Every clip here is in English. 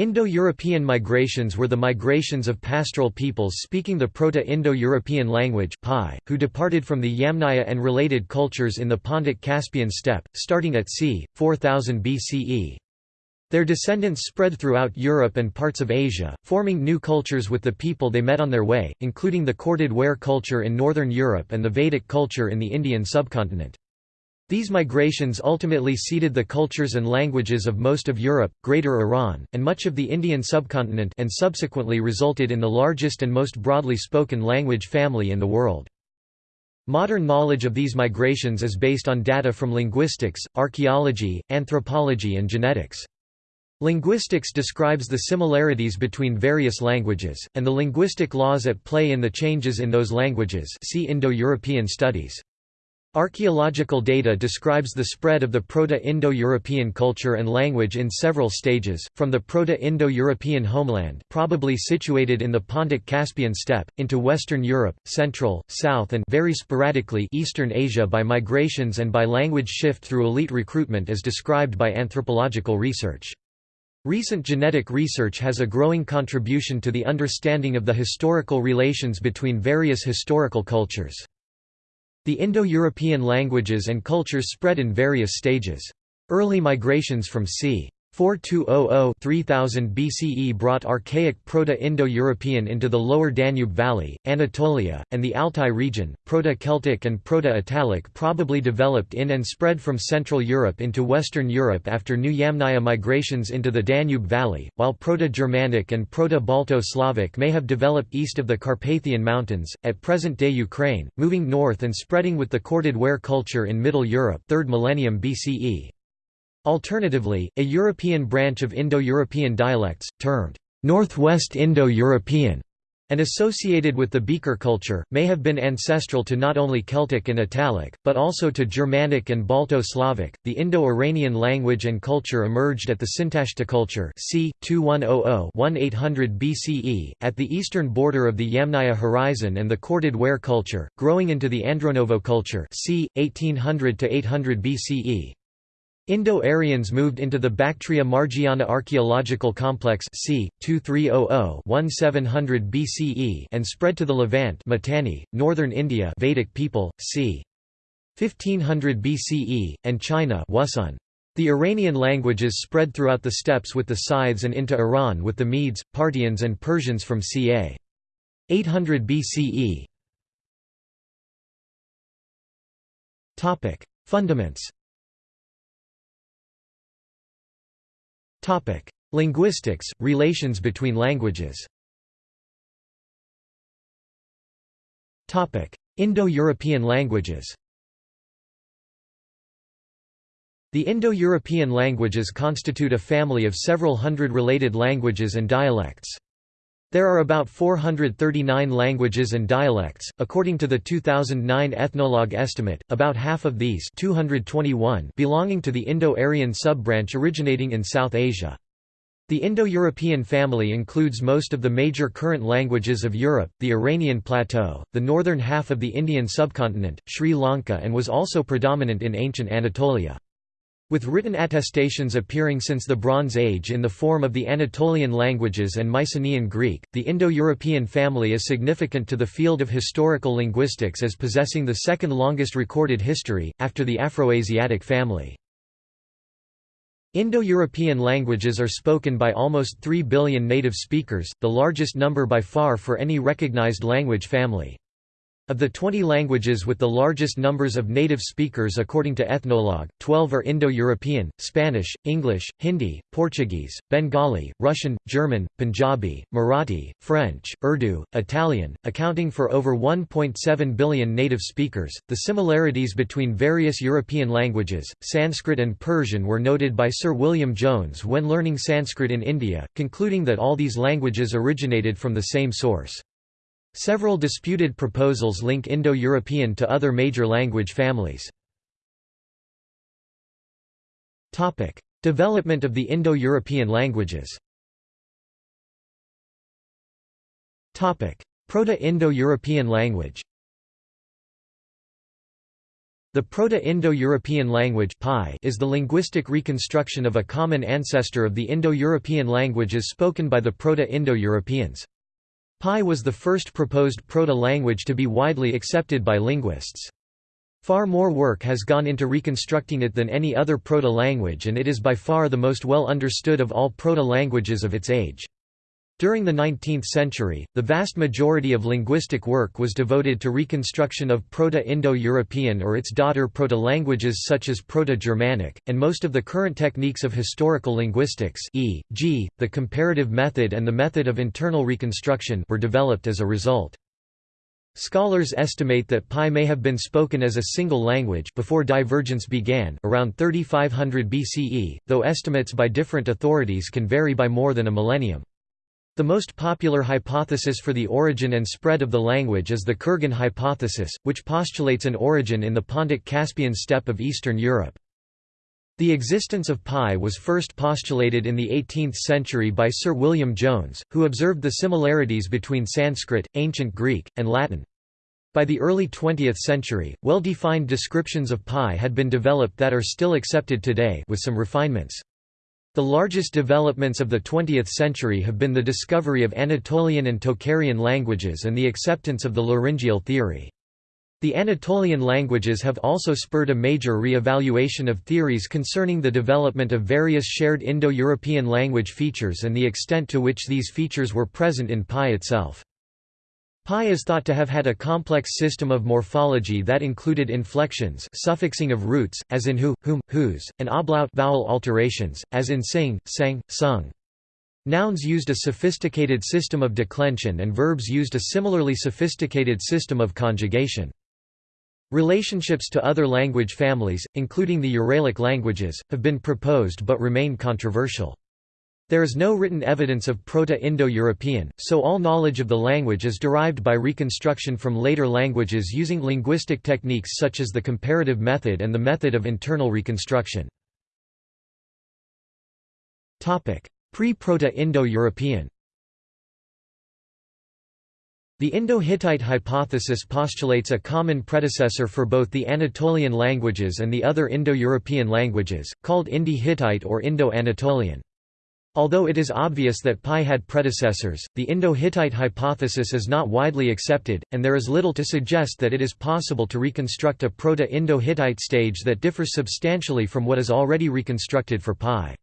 Indo-European migrations were the migrations of pastoral peoples speaking the Proto-Indo-European language who departed from the Yamnaya and related cultures in the Pontic-Caspian steppe, starting at c. 4000 BCE. Their descendants spread throughout Europe and parts of Asia, forming new cultures with the people they met on their way, including the corded ware culture in northern Europe and the Vedic culture in the Indian subcontinent. These migrations ultimately seeded the cultures and languages of most of Europe, Greater Iran, and much of the Indian subcontinent and subsequently resulted in the largest and most broadly spoken language family in the world. Modern knowledge of these migrations is based on data from linguistics, archaeology, anthropology and genetics. Linguistics describes the similarities between various languages, and the linguistic laws at play in the changes in those languages see Indo-European studies. Archaeological data describes the spread of the Proto-Indo-European culture and language in several stages, from the Proto-Indo-European homeland probably situated in the Pontic-Caspian steppe, into Western Europe, Central, South and very sporadically Eastern Asia by migrations and by language shift through elite recruitment as described by anthropological research. Recent genetic research has a growing contribution to the understanding of the historical relations between various historical cultures. The Indo-European languages and cultures spread in various stages. Early migrations from c. 4200–3000 BCE brought archaic Proto-Indo-European into the lower Danube Valley, Anatolia, and the Altai region. Proto-Celtic and Proto-Italic probably developed in and spread from Central Europe into Western Europe after new Yamnaya migrations into the Danube Valley, while Proto-Germanic and Proto-Balto-Slavic may have developed east of the Carpathian Mountains, at present-day Ukraine, moving north and spreading with the corded ware culture in Middle Europe 3rd millennium BCE. Alternatively, a European branch of Indo-European dialects, termed Northwest Indo-European, and associated with the Beaker culture, may have been ancestral to not only Celtic and Italic, but also to Germanic and Balto-Slavic. The Indo-Iranian language and culture emerged at the Sintashta culture c. 2100-1800 BCE, at the eastern border of the Yamnaya horizon and the corded ware culture, growing into the Andronovo culture c. 1800-800 BCE. Indo-Aryans moved into the Bactria Margiana archaeological complex c. 2300-1700 BCE and spread to the Levant Mitanni, northern India Vedic people, c. 1500 BCE, and China Wusun. The Iranian languages spread throughout the steppes with the Scythes and into Iran with the Medes, Parthians and Persians from ca. 800 BCE. Fundaments Linguistics, relations between languages. Indo-European languages. The Indo-European languages constitute a family of several hundred related languages and dialects. There are about 439 languages and dialects, according to the 2009 Ethnologue estimate, about half of these 221 belonging to the Indo-Aryan sub-branch originating in South Asia. The Indo-European family includes most of the major current languages of Europe, the Iranian plateau, the northern half of the Indian subcontinent, Sri Lanka and was also predominant in ancient Anatolia. With written attestations appearing since the Bronze Age in the form of the Anatolian languages and Mycenaean Greek, the Indo-European family is significant to the field of historical linguistics as possessing the second longest recorded history, after the Afroasiatic family. Indo-European languages are spoken by almost 3 billion native speakers, the largest number by far for any recognized language family. Of the 20 languages with the largest numbers of native speakers according to Ethnologue, 12 are Indo-European, Spanish, English, Hindi, Portuguese, Bengali, Russian, German, Punjabi, Marathi, French, Urdu, Italian, accounting for over 1.7 billion native speakers. The similarities between various European languages, Sanskrit and Persian were noted by Sir William Jones when learning Sanskrit in India, concluding that all these languages originated from the same source. Several disputed proposals link Indo-European to other major language families. Development of the Indo-European languages Proto-Indo-European language The Proto-Indo-European language is the linguistic reconstruction of a common ancestor of the Indo-European languages spoken by the Proto-Indo-Europeans. PIE was the first proposed proto-language to be widely accepted by linguists. Far more work has gone into reconstructing it than any other proto-language and it is by far the most well understood of all proto-languages of its age. During the 19th century, the vast majority of linguistic work was devoted to reconstruction of Proto-Indo-European or its daughter proto-languages such as Proto-Germanic, and most of the current techniques of historical linguistics e.g., the comparative method and the method of internal reconstruction were developed as a result. Scholars estimate that PIE may have been spoken as a single language before divergence began around 3500 BCE, though estimates by different authorities can vary by more than a millennium. The most popular hypothesis for the origin and spread of the language is the Kurgan hypothesis, which postulates an origin in the Pontic-Caspian steppe of Eastern Europe. The existence of PIE was first postulated in the 18th century by Sir William Jones, who observed the similarities between Sanskrit, Ancient Greek, and Latin. By the early 20th century, well-defined descriptions of PIE had been developed that are still accepted today with some refinements. The largest developments of the 20th century have been the discovery of Anatolian and Tocharian languages and the acceptance of the laryngeal theory. The Anatolian languages have also spurred a major re-evaluation of theories concerning the development of various shared Indo-European language features and the extent to which these features were present in PIE itself. PIE is thought to have had a complex system of morphology that included inflections suffixing of roots, as in who, whom, whose, and ablaut vowel alterations, as in sing, sang, sung. Nouns used a sophisticated system of declension and verbs used a similarly sophisticated system of conjugation. Relationships to other language families, including the Uralic languages, have been proposed but remain controversial. There is no written evidence of Proto-Indo-European, so all knowledge of the language is derived by reconstruction from later languages using linguistic techniques such as the comparative method and the method of internal reconstruction. Pre-Proto-Indo-European The Indo-Hittite hypothesis postulates a common predecessor for both the Anatolian languages and the other Indo-European languages, called Indo-Hittite or Indo-Anatolian. Although it is obvious that PIE had predecessors, the Indo-Hittite hypothesis is not widely accepted, and there is little to suggest that it is possible to reconstruct a Proto-Indo-Hittite stage that differs substantially from what is already reconstructed for PIE.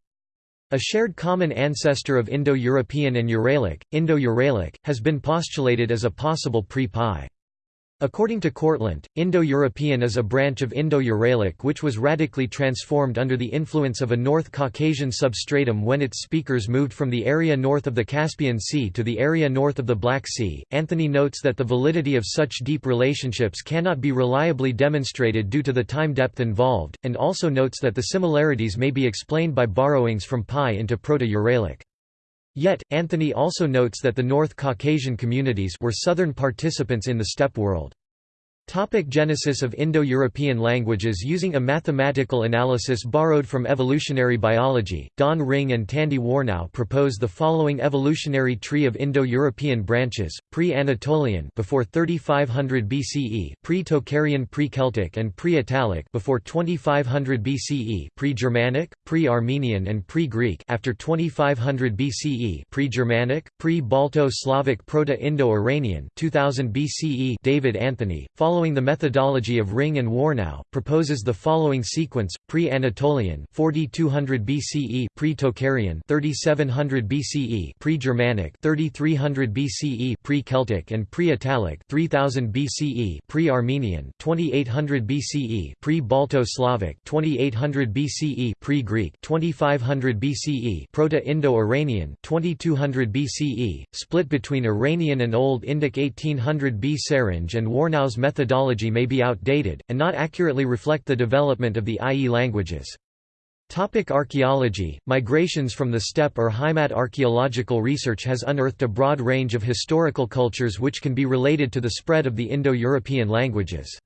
A shared common ancestor of Indo-European and Uralic, Indo-Uralic, has been postulated as a possible pre-PIE. According to Kortlandt, Indo-European is a branch of Indo-Uralic which was radically transformed under the influence of a North Caucasian substratum when its speakers moved from the area north of the Caspian Sea to the area north of the Black Sea. Anthony notes that the validity of such deep relationships cannot be reliably demonstrated due to the time depth involved, and also notes that the similarities may be explained by borrowings from PIE into Proto-Uralic. Yet, Anthony also notes that the North Caucasian communities were southern participants in the steppe world. Topic genesis of Indo-European languages Using a mathematical analysis borrowed from evolutionary biology, Don Ringe and Tandy Warnow propose the following evolutionary tree of Indo-European branches, pre-Anatolian before 3500 BCE, pre-Tocharian pre-Celtic and pre-Italic before 2500 BCE, pre-Germanic, pre-Armenian and pre-Greek after 2500 BCE, pre-Germanic, pre-Balto-Slavic Proto-Indo-Iranian 2000 BCE David Anthony, following following the methodology of Ringe and Warnow, proposes the following sequence: Pre-Anatolian, 4200 BCE; Pre-Tocharian, 3700 BCE; Pre-Germanic, 3300 BCE; Pre-Celtic and Pre-Italic, 3000 BCE; Pre-Armenian, 2800 BCE; Pre-Balto-Slavic, 2800 BCE; Pre-Greek, 2500 BCE; Proto-Indo-Iranian, 2200 BCE, split between Iranian and Old Indic 1800 B. Sarange and Warnow's method methodology may be outdated, and not accurately reflect the development of the IE languages. Topic archaeology Migrations from the steppe Urheimat archaeological research has unearthed a broad range of historical cultures which can be related to the spread of the Indo-European languages.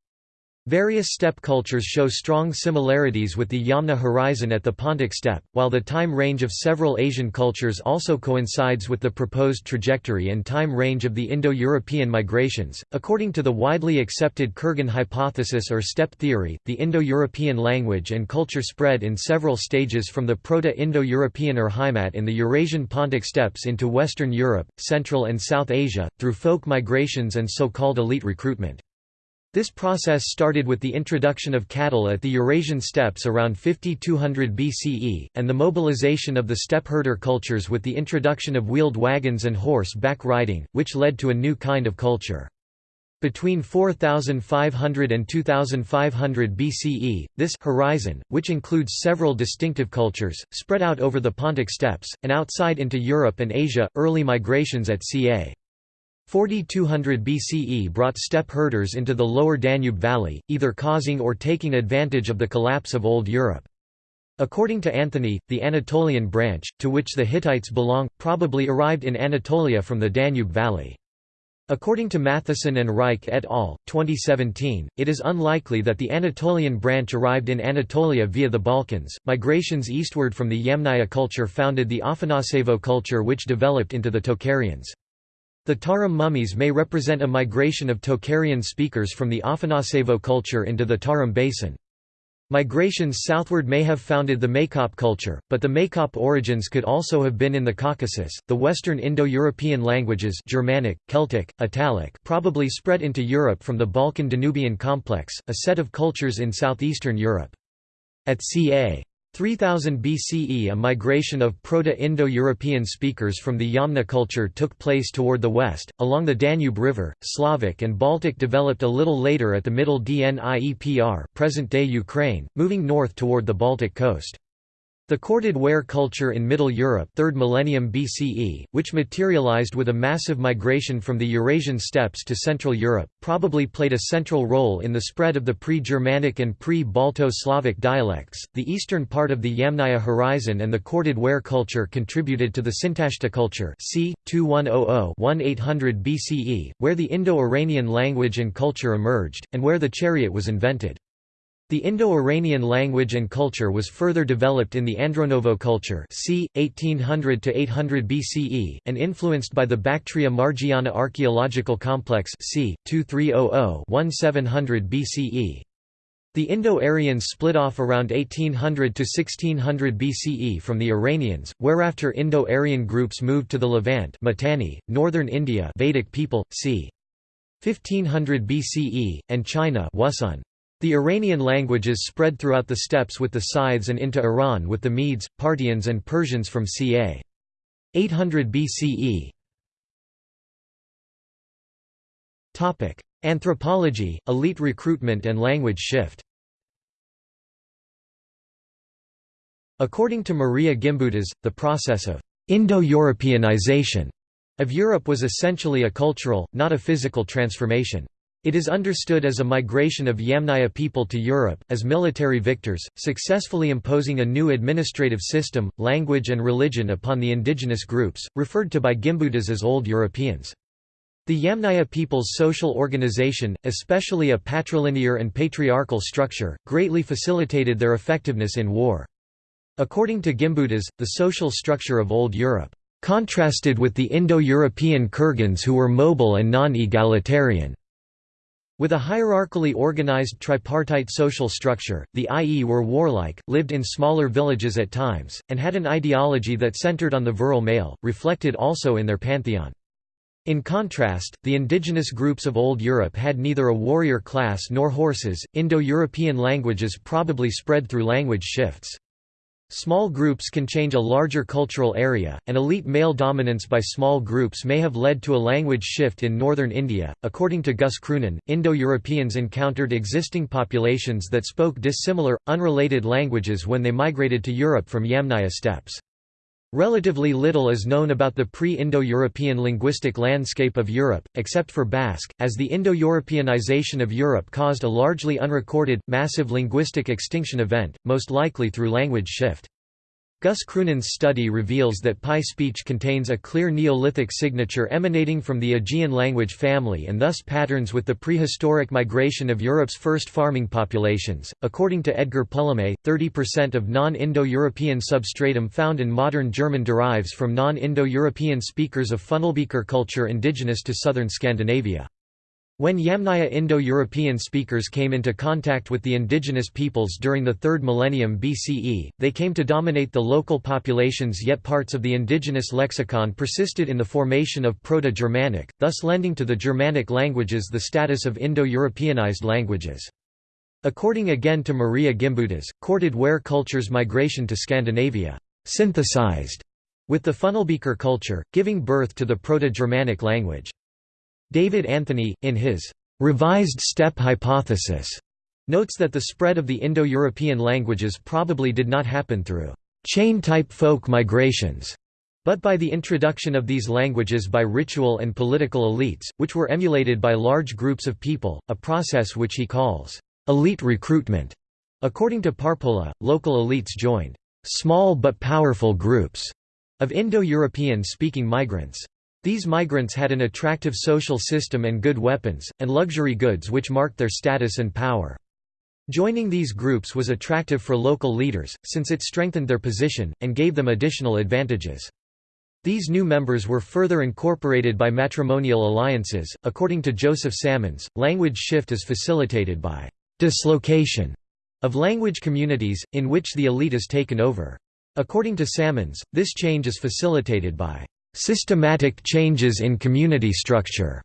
Various steppe cultures show strong similarities with the Yamna horizon at the Pontic steppe, while the time range of several Asian cultures also coincides with the proposed trajectory and time range of the Indo-European migrations. According to the widely accepted Kurgan hypothesis or steppe theory, the Indo-European language and culture spread in several stages from the Proto-Indo-European or Urheimat in the Eurasian Pontic steppes into Western Europe, Central and South Asia, through folk migrations and so-called elite recruitment. This process started with the introduction of cattle at the Eurasian steppes around 5200 BCE, and the mobilization of the steppe herder cultures with the introduction of wheeled wagons and horse-back riding, which led to a new kind of culture. Between 4500 and 2500 BCE, this horizon, which includes several distinctive cultures, spread out over the Pontic steppes, and outside into Europe and Asia. Early migrations at ca. 4200 BCE brought steppe herders into the lower Danube valley, either causing or taking advantage of the collapse of Old Europe. According to Anthony, the Anatolian branch, to which the Hittites belong, probably arrived in Anatolia from the Danube valley. According to Mathieson and Reich et al., 2017, it is unlikely that the Anatolian branch arrived in Anatolia via the Balkans. Migrations eastward from the Yamnaya culture founded the Afanasevo culture, which developed into the Tocharians. The Tarim mummies may represent a migration of Tocharian speakers from the Afanasevo culture into the Tarim basin. Migrations southward may have founded the Maykop culture, but the Maykop origins could also have been in the Caucasus. The Western Indo-European languages Germanic, Celtic, Italic probably spread into Europe from the Balkan-Danubian complex, a set of cultures in southeastern Europe. At ca. 3000 BCE a migration of Proto-Indo-European speakers from the Yamna culture took place toward the west, along the Danube River. Slavic and Baltic developed a little later at the Middle Dniepr present-day Ukraine, moving north toward the Baltic coast. The corded ware culture in Middle Europe 3rd millennium BCE, which materialized with a massive migration from the Eurasian steppes to Central Europe, probably played a central role in the spread of the pre-Germanic and pre-Balto-Slavic dialects. The eastern part of the Yamnaya horizon and the corded ware culture contributed to the Sintashta culture c. 2100-1800 BCE, where the Indo-Iranian language and culture emerged, and where the chariot was invented. The Indo-Iranian language and culture was further developed in the Andronovo culture c. 1800–800 BCE, and influenced by the Bactria-Margiana archaeological complex c. 2300–1700 BCE. The Indo-Aryans split off around 1800 to 1600 BCE from the Iranians, whereafter Indo-Aryan groups moved to the Levant Mitanni, northern India Vedic people, c. 1500 BCE, and China Wusun. The Iranian languages spread throughout the steppes with the Scythes and into Iran with the Medes, Parthians and Persians from ca. 800 BCE. Anthropology, elite recruitment and language shift According to Maria Gimbutas, the process of Indo-Europeanization of Europe was essentially a cultural, not a physical transformation. It is understood as a migration of Yamnaya people to Europe, as military victors, successfully imposing a new administrative system, language and religion upon the indigenous groups, referred to by Gimbutas as Old Europeans. The Yamnaya people's social organization, especially a patrilinear and patriarchal structure, greatly facilitated their effectiveness in war. According to Gimbutas, the social structure of Old Europe contrasted with the Indo-European Kurgans who were mobile and non-egalitarian. With a hierarchically organized tripartite social structure, the IE were warlike, lived in smaller villages at times, and had an ideology that centered on the virile male, reflected also in their pantheon. In contrast, the indigenous groups of Old Europe had neither a warrior class nor horses. Indo European languages probably spread through language shifts. Small groups can change a larger cultural area, and elite male dominance by small groups may have led to a language shift in northern India. According to Guus Kroonen, Indo Europeans encountered existing populations that spoke dissimilar, unrelated languages when they migrated to Europe from Yamnaya steppes. Relatively little is known about the pre-Indo-European linguistic landscape of Europe, except for Basque, as the Indo-Europeanization of Europe caused a largely unrecorded, massive linguistic extinction event, most likely through language shift. Guus Kroonen's study reveals that PIE speech contains a clear Neolithic signature emanating from the Aegean language family and thus patterns with the prehistoric migration of Europe's first farming populations. According to Edgar Polomé, 30% of non Indo European substratum found in modern German derives from non Indo European speakers of Funnelbeaker culture indigenous to southern Scandinavia. When Yamnaya Indo-European speakers came into contact with the indigenous peoples during the 3rd millennium BCE, they came to dominate the local populations yet parts of the indigenous lexicon persisted in the formation of Proto-Germanic, thus lending to the Germanic languages the status of Indo-Europeanized languages. According again to Maria Gimbutas, corded ware culture's migration to Scandinavia synthesized with the Funnelbeaker culture, giving birth to the Proto-Germanic language. David Anthony, in his revised steppe hypothesis, notes that the spread of the Indo-European languages probably did not happen through chain-type folk migrations, but by the introduction of these languages by ritual and political elites, which were emulated by large groups of people, a process which he calls elite recruitment. According to Parpola, local elites joined small but powerful groups of Indo-European speaking migrants. These migrants had an attractive social system and good weapons, and luxury goods which marked their status and power. Joining these groups was attractive for local leaders, since it strengthened their position, and gave them additional advantages. These new members were further incorporated by matrimonial alliances. According to Joseph Salmons, language shift is facilitated by dislocation of language communities, in which the elite is taken over. According to Salmons, this change is facilitated by systematic changes in community structure,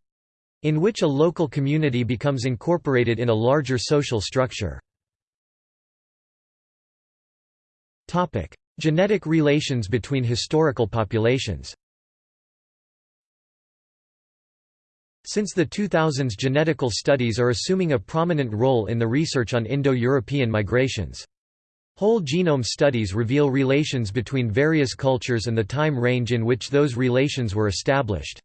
in which a local community becomes incorporated in a larger social structure. Genetic relations between historical populations Since the 2000s genetical studies are assuming a prominent role in the research on Indo-European migrations. Whole genome studies reveal relations between various cultures and the time range in which those relations were established.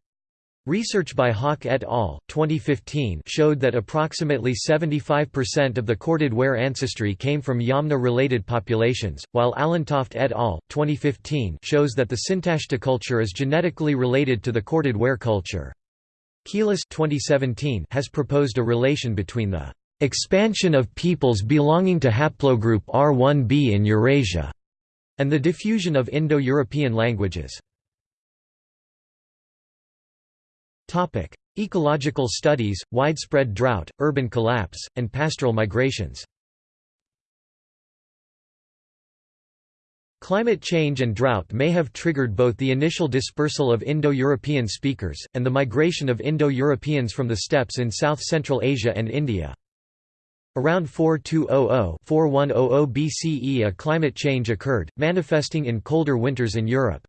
Research by Haak et al. 2015 showed that approximately 75% of the corded ware ancestry came from Yamna-related populations, while Allentoft et al. 2015 shows that the Sintashta culture is genetically related to the corded ware culture. Keelis 2017 has proposed a relation between the expansion of peoples belonging to haplogroup R1b in Eurasia, and the diffusion of Indo-European languages. Ecological studies, widespread drought, urban collapse, and pastoral migrations Climate change and drought may have triggered both the initial dispersal of Indo-European speakers, and the migration of Indo-Europeans from the steppes in South-Central Asia and India. Around 4200–4100 BCE a climate change occurred, manifesting in colder winters in Europe.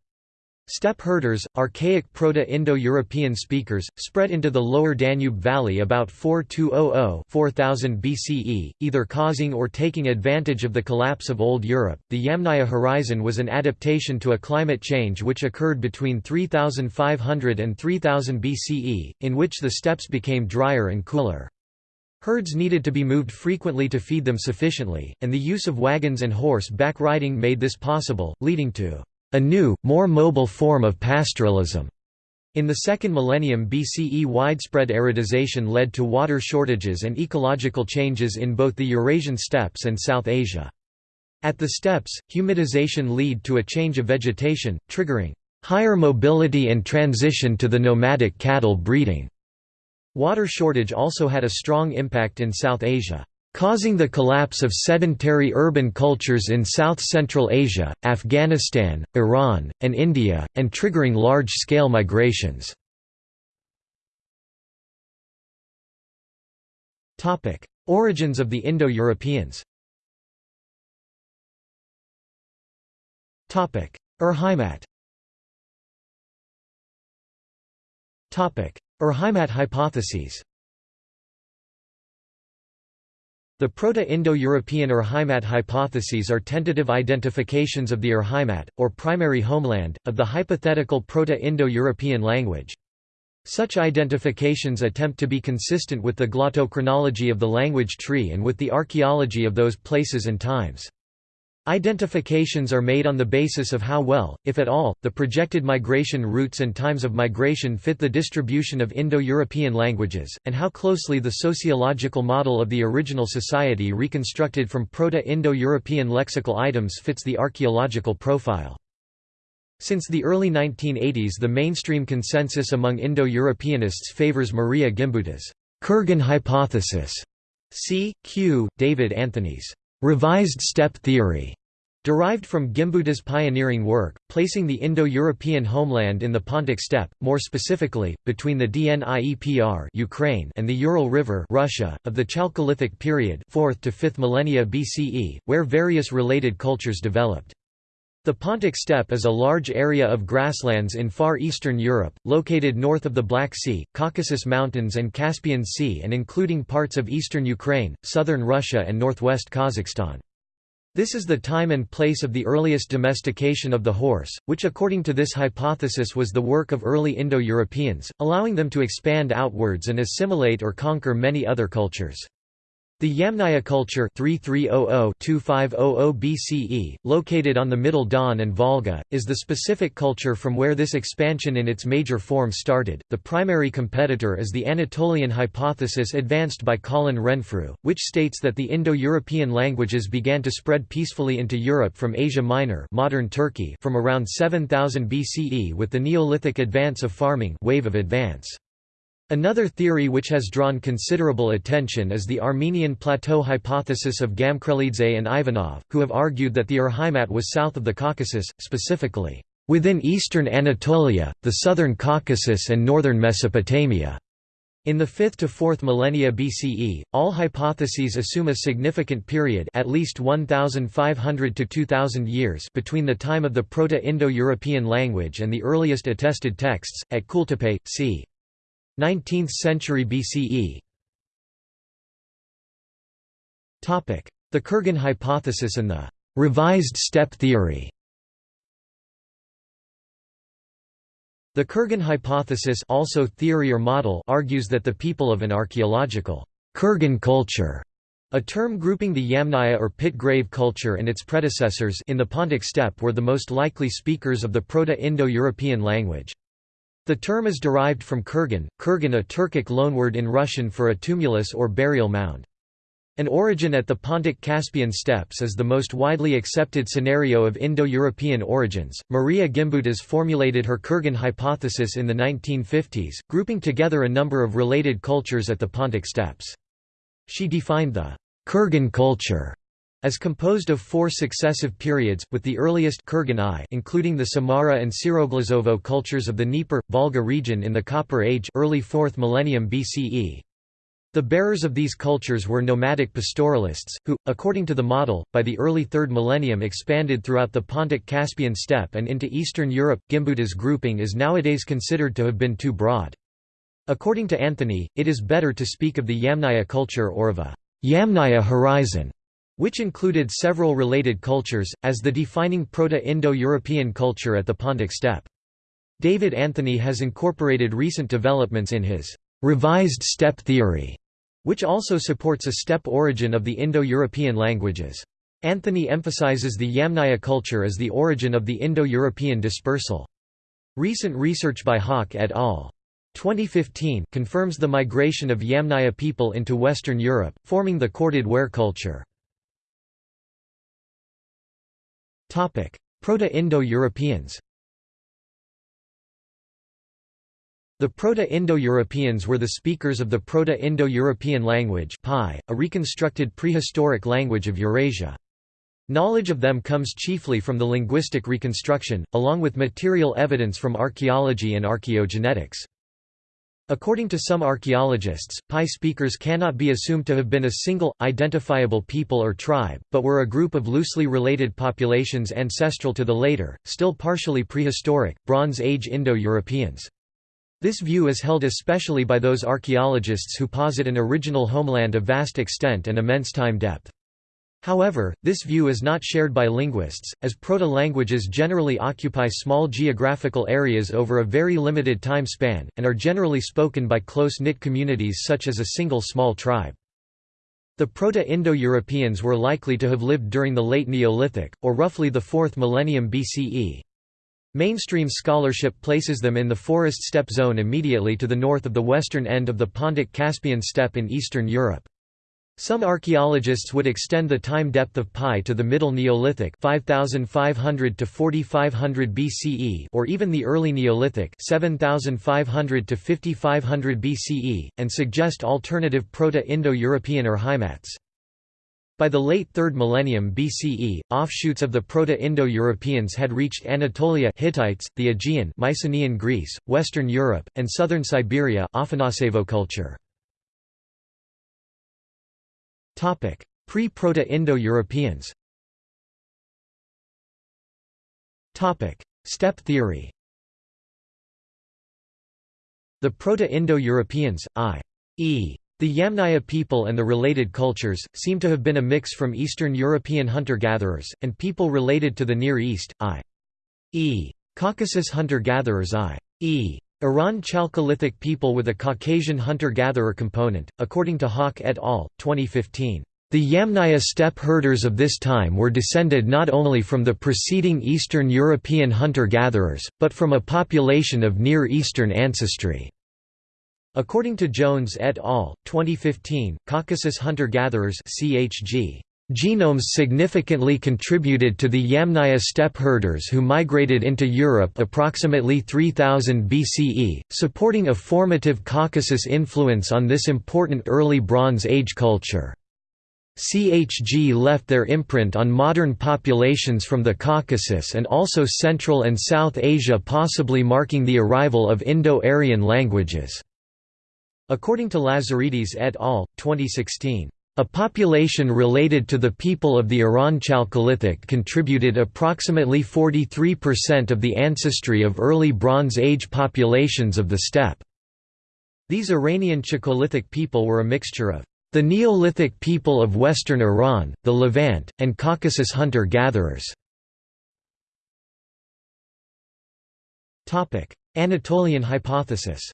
Steppe herders, archaic Proto-Indo-European speakers, spread into the lower Danube Valley about 4200–4000 BCE, either causing or taking advantage of the collapse of Old Europe. The Yamnaya horizon was an adaptation to a climate change which occurred between 3500 and 3000 BCE, in which the steppes became drier and cooler. Herds needed to be moved frequently to feed them sufficiently, and the use of wagons and horse-back riding made this possible, leading to a new, more mobile form of pastoralism. In the second millennium BCE widespread aridization led to water shortages and ecological changes in both the Eurasian steppes and South Asia. At the steppes, humidization led to a change of vegetation, triggering higher mobility and transition to the nomadic cattle breeding. Water shortage also had a strong impact in South Asia, causing the collapse of sedentary urban cultures in South-Central Asia, Afghanistan, Iran, and India, and triggering large-scale migrations. Origins of the Indo-Europeans Urheimat Urheimat hypotheses The Proto-Indo-European Urheimat hypotheses are tentative identifications of the Urheimat, or primary homeland, of the hypothetical Proto-Indo-European language. Such identifications attempt to be consistent with the glottochronology of the language tree and with the archaeology of those places and times. Identifications are made on the basis of how well, if at all, the projected migration routes and times of migration fit the distribution of Indo-European languages, and how closely the sociological model of the original society reconstructed from Proto-Indo-European lexical items fits the archaeological profile. Since the early 1980s the mainstream consensus among Indo-Europeanists favors Maria Gimbuta's Kurgan hypothesis. C. Q. David Anthony's revised steppe theory, derived from Gimbuta's pioneering work, placing the Indo-European homeland in the Pontic steppe, more specifically, between the Dniepr Ukraine and the Ural River Russia, of the Chalcolithic period 4th to 5th millennia BCE, where various related cultures developed. The Pontic steppe is a large area of grasslands in far eastern Europe, located north of the Black Sea, Caucasus Mountains and Caspian Sea and including parts of eastern Ukraine, southern Russia and northwest Kazakhstan. This is the time and place of the earliest domestication of the horse, which according to this hypothesis was the work of early Indo-Europeans, allowing them to expand outwards and assimilate or conquer many other cultures. The Yamnaya culture 3300-2500 BCE, located on the Middle Don and Volga, is the specific culture from where this expansion in its major form started. The primary competitor is the Anatolian hypothesis advanced by Colin Renfrew, which states that the Indo-European languages began to spread peacefully into Europe from Asia Minor, modern Turkey, from around 7000 BCE with the Neolithic advance of farming wave of advance. Another theory which has drawn considerable attention is the Armenian plateau hypothesis of Gamkrelidze and Ivanov, who have argued that the Urheimat was south of the Caucasus, specifically, within eastern Anatolia, the southern Caucasus and northern Mesopotamia. In the 5th to 4th millennia BCE, all hypotheses assume a significant period at least 1,500 to 2,000 years between the time of the Proto-Indo-European language and the earliest attested texts, at Kultepe, c. 19th century BCE The Kurgan hypothesis and the «revised steppe theory» The Kurgan hypothesis also theory or model argues that the people of an archaeological Kurgan culture, a term grouping the Yamnaya or pit grave culture and its predecessors in the Pontic steppe were the most likely speakers of the Proto-Indo-European language. The term is derived from Kurgan, Kurgan a Turkic loanword in Russian for a tumulus or burial mound. An origin at the Pontic-Caspian steppes is the most widely accepted scenario of Indo-European origins. Maria Gimbutas formulated her Kurgan hypothesis in the 1950s, grouping together a number of related cultures at the Pontic steppes. She defined the Kurgan culture as composed of four successive periods, with the earliest Kurgan I including the Samara and Siroglazovo cultures of the Dnieper, Volga region in the Copper Age early 4th millennium BCE. The bearers of these cultures were nomadic pastoralists, who, according to the model, by the early 3rd millennium expanded throughout the Pontic-Caspian steppe and into Eastern Europe. Gimbuta's grouping is nowadays considered to have been too broad. According to Anthony, it is better to speak of the Yamnaya culture or of a Yamnaya horizon which included several related cultures, as the defining Proto-Indo-European culture at the Pontic steppe. David Anthony has incorporated recent developments in his revised steppe theory, which also supports a steppe origin of the Indo-European languages. Anthony emphasizes the Yamnaya culture as the origin of the Indo-European dispersal. Recent research by Haak et al. 2015 confirms the migration of Yamnaya people into Western Europe, forming the corded ware culture. Proto-Indo-Europeans The Proto-Indo-Europeans were the speakers of the Proto-Indo-European language a reconstructed prehistoric language of Eurasia. Knowledge of them comes chiefly from the linguistic reconstruction, along with material evidence from archaeology and archaeogenetics. According to some archaeologists, PIE speakers cannot be assumed to have been a single, identifiable people or tribe, but were a group of loosely related populations ancestral to the later, still partially prehistoric, Bronze Age Indo-Europeans. This view is held especially by those archaeologists who posit an original homeland of vast extent and immense time depth. However, this view is not shared by linguists, as proto-languages generally occupy small geographical areas over a very limited time span, and are generally spoken by close-knit communities such as a single small tribe. The Proto-Indo-Europeans were likely to have lived during the late Neolithic, or roughly the 4th millennium BCE. Mainstream scholarship places them in the forest steppe zone immediately to the north of the western end of the Pontic-Caspian steppe in Eastern Europe. Some archaeologists would extend the time depth of PIE to the Middle Neolithic 5500 to 4500 BCE or even the Early Neolithic 7500 to 5500 BCE, and suggest alternative Proto-Indo-European Urheimats. By the late 3rd millennium BCE, offshoots of the Proto-Indo-Europeans had reached Anatolia Hittites, the Aegean Mycenaean Greece, Western Europe, and southern Siberia culture. Pre-Proto-Indo-Europeans. Steppe theory. The Proto-Indo-Europeans, i.e. The Yamnaya people and the related cultures, seem to have been a mix from Eastern European hunter-gatherers, and people related to the Near East, i.e. Caucasus hunter-gatherers i.e. Iran Chalcolithic people with a Caucasian hunter-gatherer component, according to Haak et al., 2015. The Yamnaya steppe herders of this time were descended not only from the preceding Eastern European hunter-gatherers, but from a population of Near Eastern ancestry. According to Jones et al., 2015, Caucasus hunter-gatherers (CHG) Genomes significantly contributed to the Yamnaya steppe herders who migrated into Europe approximately 3000 BCE, supporting a formative Caucasus influence on this important early Bronze Age culture. CHG left their imprint on modern populations from the Caucasus and also Central and South Asia possibly marking the arrival of Indo-Aryan languages. According to Lazaridis et al., 2016. A population related to the people of the Iran Chalcolithic contributed approximately 43% of the ancestry of early Bronze Age populations of the steppe. These Iranian Chalcolithic people were a mixture of the Neolithic people of western Iran, the Levant, and Caucasus hunter-gatherers. Anatolian hypothesis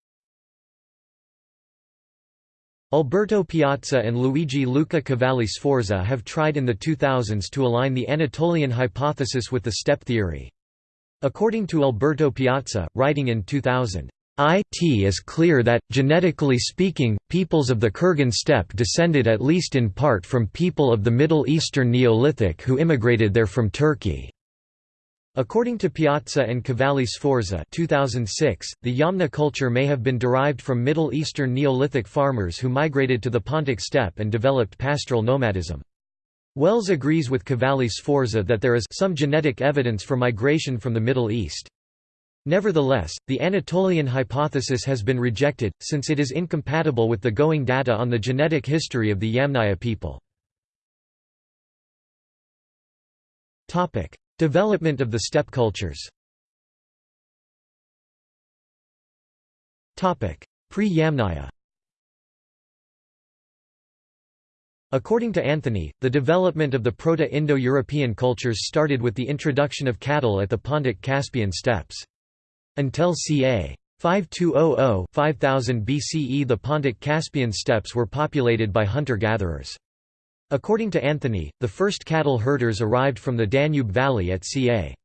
Alberto Piazza and Luigi Luca Cavalli Sforza have tried in the 2000s to align the Anatolian hypothesis with the steppe theory. According to Alberto Piazza, writing in 2000, it is clear that, genetically speaking, peoples of the Kurgan steppe descended at least in part from people of the Middle Eastern Neolithic who immigrated there from Turkey. According to Piazza and Cavalli Sforza 2006, the Yamna culture may have been derived from Middle Eastern Neolithic farmers who migrated to the Pontic steppe and developed pastoral nomadism. Wells agrees with Cavalli Sforza that there is some genetic evidence for migration from the Middle East. Nevertheless, the Anatolian hypothesis has been rejected, since it is incompatible with the going data on the genetic history of the Yamnaya people. Development of the steppe cultures Pre-Yamnaya According to Anthony, the development of the Proto-Indo-European cultures started with the introduction of cattle at the Pontic-Caspian steppes. Until ca. 5200–5000 BCE the Pontic-Caspian steppes were populated by hunter-gatherers. According to Anthony, the first cattle herders arrived from the Danube Valley at ca.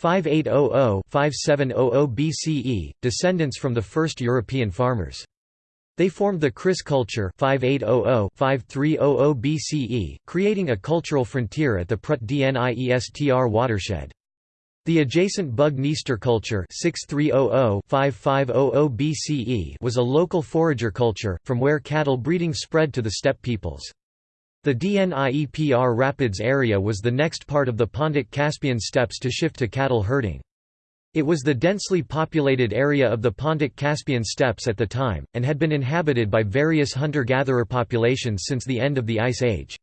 5800–5700 BCE, descendants from the first European farmers. They formed the Kris culture 5800–5300 BCE, creating a cultural frontier at the Prut Dniestr watershed. The adjacent Bug-Dniester culture 6300–5500 BCE was a local forager culture, from where cattle breeding spread to the steppe peoples. The Dniepr Rapids area was the next part of the Pontic-Caspian steppes to shift to cattle herding. It was the densely populated area of the Pontic-Caspian steppes at the time, and had been inhabited by various hunter-gatherer populations since the end of the Ice Age.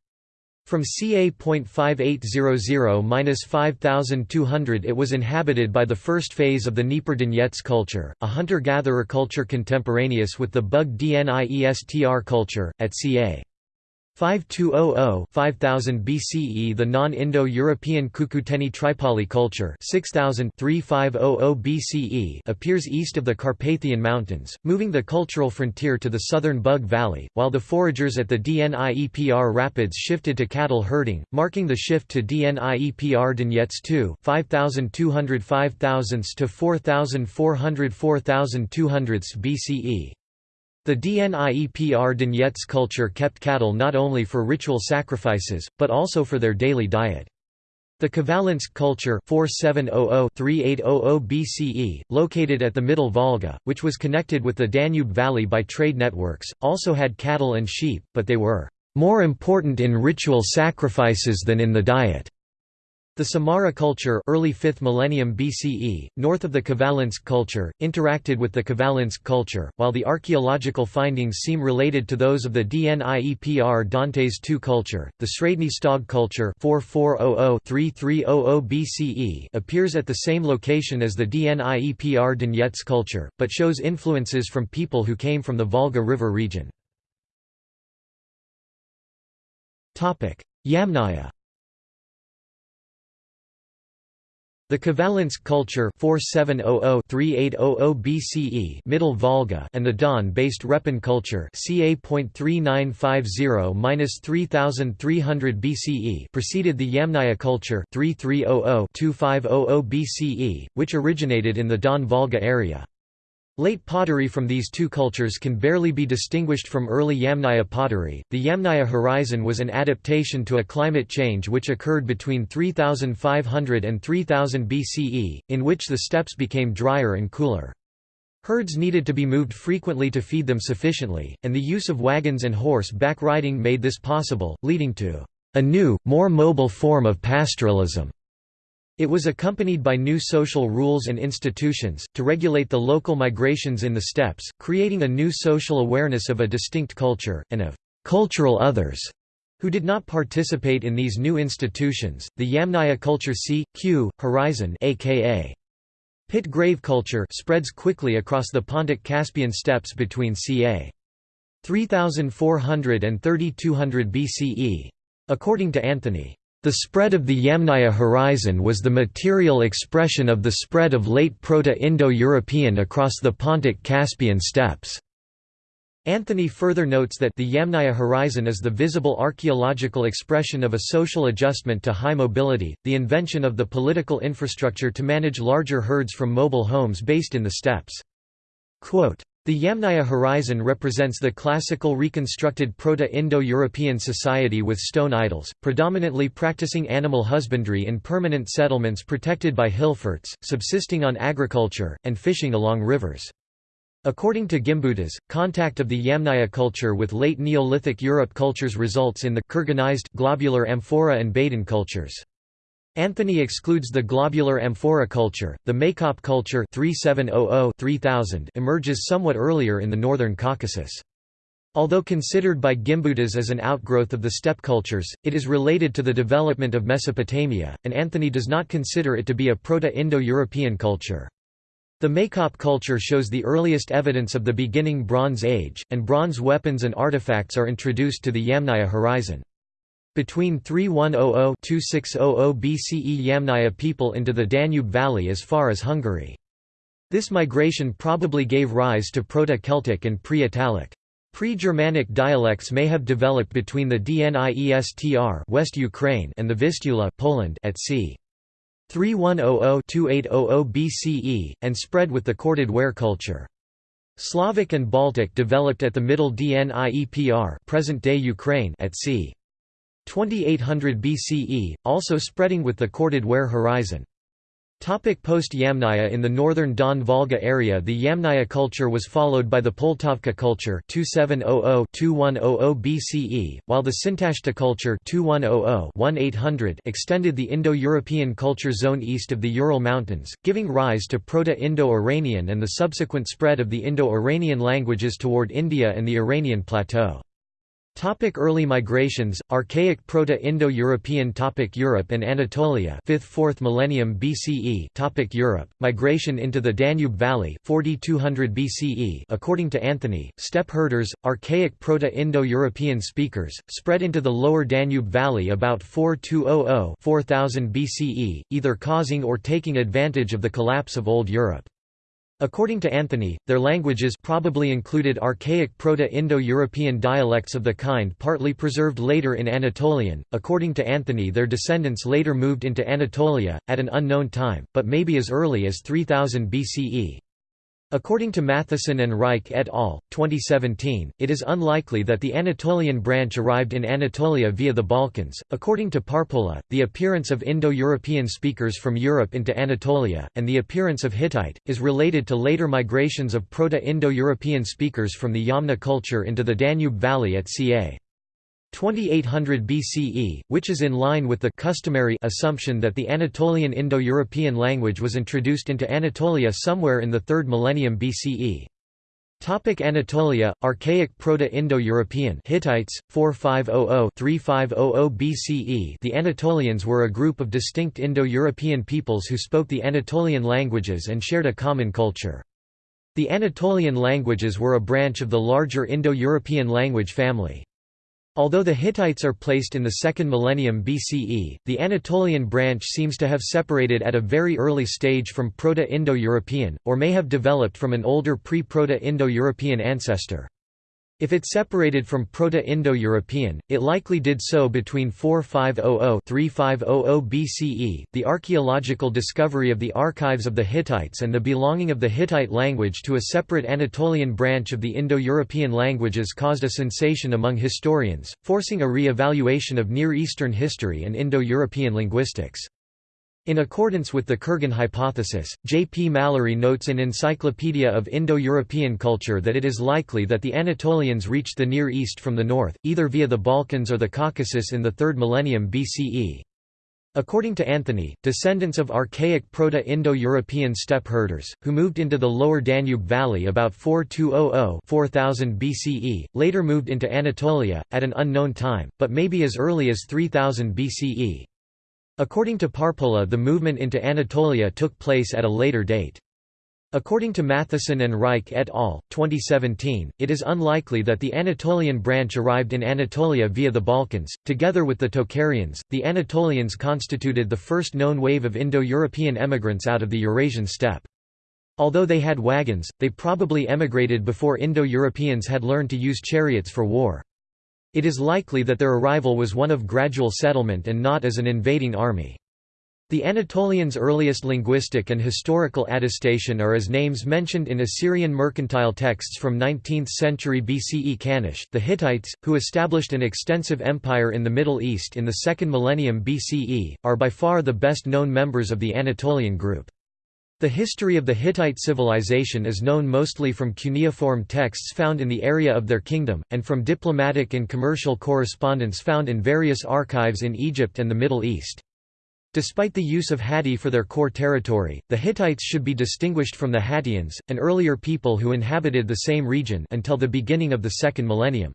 From ca. 5800–5200 it was inhabited by the first phase of the Dniepr culture, a hunter-gatherer culture contemporaneous with the Bug Dniestr culture, at ca. 5200-5000 BCE The non-Indo-European Cucuteni Tripoli culture 6000-3500 BCE appears east of the Carpathian Mountains, moving the cultural frontier to the southern Bug Valley, while the foragers at the Dniepr Rapids shifted to cattle herding, marking the shift to Dniepr Donetsk II 5200 5000 to 4400 4200 BCE. The Dniepr Donetsk culture kept cattle not only for ritual sacrifices, but also for their daily diet. The Khvalynsk culture 4700-3800 BCE, located at the Middle Volga, which was connected with the Danube Valley by trade networks, also had cattle and sheep, but they were more important in ritual sacrifices than in the diet. The Samara culture early 5th millennium BCE, north of the Khvalynsk culture, interacted with the Khvalynsk culture, while the archaeological findings seem related to those of the Dniepr Donetsk II culture. The Sredny Stog culture 4400-3300 BCE appears at the same location as the Dniepr Donetsk culture, but shows influences from people who came from the Volga River region. Yamnaya The Khvalynsk culture 4700-3800 BCE Middle Volga and the Don-based Repin culture ca.3950-3300 BCE preceded the Yamnaya culture 3300-2500 BCE, which originated in the Don-Volga area. Late pottery from these two cultures can barely be distinguished from early Yamnaya pottery. The Yamnaya horizon was an adaptation to a climate change which occurred between 3500 and 3000 BCE, in which the steppes became drier and cooler. Herds needed to be moved frequently to feed them sufficiently, and the use of wagons and horse-back riding made this possible, leading to a new, more mobile form of pastoralism. It was accompanied by new social rules and institutions, to regulate the local migrations in the steppes, creating a new social awareness of a distinct culture, and of cultural others who did not participate in these new institutions. The Yamnaya culture C. Q. horizon aka pit grave culture spreads quickly across the Pontic Caspian steppes between ca. 3400 and 3200 BCE. According to Anthony the spread of the Yamnaya horizon was the material expression of the spread of late Proto-Indo-European across the Pontic Caspian steppes. Anthony further notes that the Yamnaya horizon is the visible archaeological expression of a social adjustment to high mobility, the invention of the political infrastructure to manage larger herds from mobile homes based in the steppes. Quote, the Yamnaya horizon represents the classical reconstructed Proto-Indo-European society with stone idols, predominantly practicing animal husbandry in permanent settlements protected by hill forts, subsisting on agriculture, and fishing along rivers. According to Gimbutas, contact of the Yamnaya culture with late Neolithic Europe cultures results in the kurganized globular amphora and Baden cultures. Anthony excludes the globular amphora culture. The Maykop culture 3700-3000 emerges somewhat earlier in the northern Caucasus. Although considered by Gimbutas as an outgrowth of the steppe cultures, it is related to the development of Mesopotamia, and Anthony does not consider it to be a Proto-Indo-European culture. The Maykop culture shows the earliest evidence of the beginning Bronze Age, and bronze weapons and artifacts are introduced to the Yamnaya horizon. Between 3100–2600 BCE Yamnaya people into the Danube Valley as far as Hungary. This migration probably gave rise to Proto-Celtic and pre-Italic. Pre-Germanic dialects may have developed between the Dniestr West Ukraine and the Vistula Poland at c. 3100–2800 BCE, and spread with the corded ware culture. Slavic and Baltic developed at the Middle Dniepr present-day Ukraine at c. 2800 BCE, also spreading with the corded ware horizon. Post-Yamnaya In the northern Don Volga area the Yamnaya culture was followed by the Poltavka culture 2700–2100 BCE, while the Sintashta culture 2100–1800 extended the Indo-European culture zone east of the Ural Mountains, giving rise to Proto-Indo-Iranian and the subsequent spread of the Indo-Iranian languages toward India and the Iranian plateau. Topic early migrations Archaic Proto-Indo-European Topic Europe and Anatolia 5th-4th millennium BCE Topic Europe Migration into the Danube Valley 4200 BCE According to Anthony steppe herders archaic Proto-Indo-European speakers spread into the lower Danube Valley about 4200 4000 BCE either causing or taking advantage of the collapse of old Europe According to Anthony, their languages probably included archaic Proto-Indo-European dialects of the kind partly preserved later in Anatolian. According to Anthony, their descendants later moved into Anatolia at an unknown time, but maybe as early as 3000 BCE. According to Mathieson and Reich et al., 2017, it is unlikely that the Anatolian branch arrived in Anatolia via the Balkans. According to Parpola, the appearance of Indo European speakers from Europe into Anatolia, and the appearance of Hittite, is related to later migrations of Proto Indo European speakers from the Yamna culture into the Danube Valley at ca. 2800 BCE, which is in line with the customary assumption that the Anatolian Indo-European language was introduced into Anatolia somewhere in the 3rd millennium BCE. Topic Anatolia, Archaic Proto-Indo-European Hittites, 4500–3500 BCE The Anatolians were a group of distinct Indo-European peoples who spoke the Anatolian languages and shared a common culture. The Anatolian languages were a branch of the larger Indo-European language family. Although the Hittites are placed in the second millennium BCE, the Anatolian branch seems to have separated at a very early stage from Proto-Indo-European, or may have developed from an older pre-Proto-Indo-European ancestor. If it separated from Proto-Indo-European, it likely did so between 4500–3500 BCE. The archaeological discovery of the archives of the Hittites and the belonging of the Hittite language to a separate Anatolian branch of the Indo-European languages caused a sensation among historians, forcing a re-evaluation of Near Eastern history and Indo-European linguistics. In accordance with the Kurgan hypothesis, J. P. Mallory notes in Encyclopedia of Indo-European Culture that it is likely that the Anatolians reached the Near East from the north, either via the Balkans or the Caucasus in the 3rd millennium BCE. According to Anthony, descendants of archaic Proto-Indo-European steppe herders, who moved into the lower Danube Valley about 4200–4000 BCE, later moved into Anatolia, at an unknown time, but maybe as early as 3000 BCE. According to Parpola the movement into Anatolia took place at a later date. According to Mathieson and Reich et al., 2017, it is unlikely that the Anatolian branch arrived in Anatolia via the Balkans. Together with the Tocharians, the Anatolians constituted the first known wave of Indo-European emigrants out of the Eurasian steppe. Although they had wagons, they probably emigrated before Indo-Europeans had learned to use chariots for war. It is likely that their arrival was one of gradual settlement and not as an invading army. The Anatolians' earliest linguistic and historical attestation are as names mentioned in Assyrian mercantile texts from 19th century BCE Kanish the Hittites, who established an extensive empire in the Middle East in the second millennium BCE, are by far the best known members of the Anatolian group. The history of the Hittite civilization is known mostly from cuneiform texts found in the area of their kingdom, and from diplomatic and commercial correspondence found in various archives in Egypt and the Middle East. Despite the use of Hatti for their core territory, the Hittites should be distinguished from the Hattians, an earlier people who inhabited the same region until the beginning of the second millennium.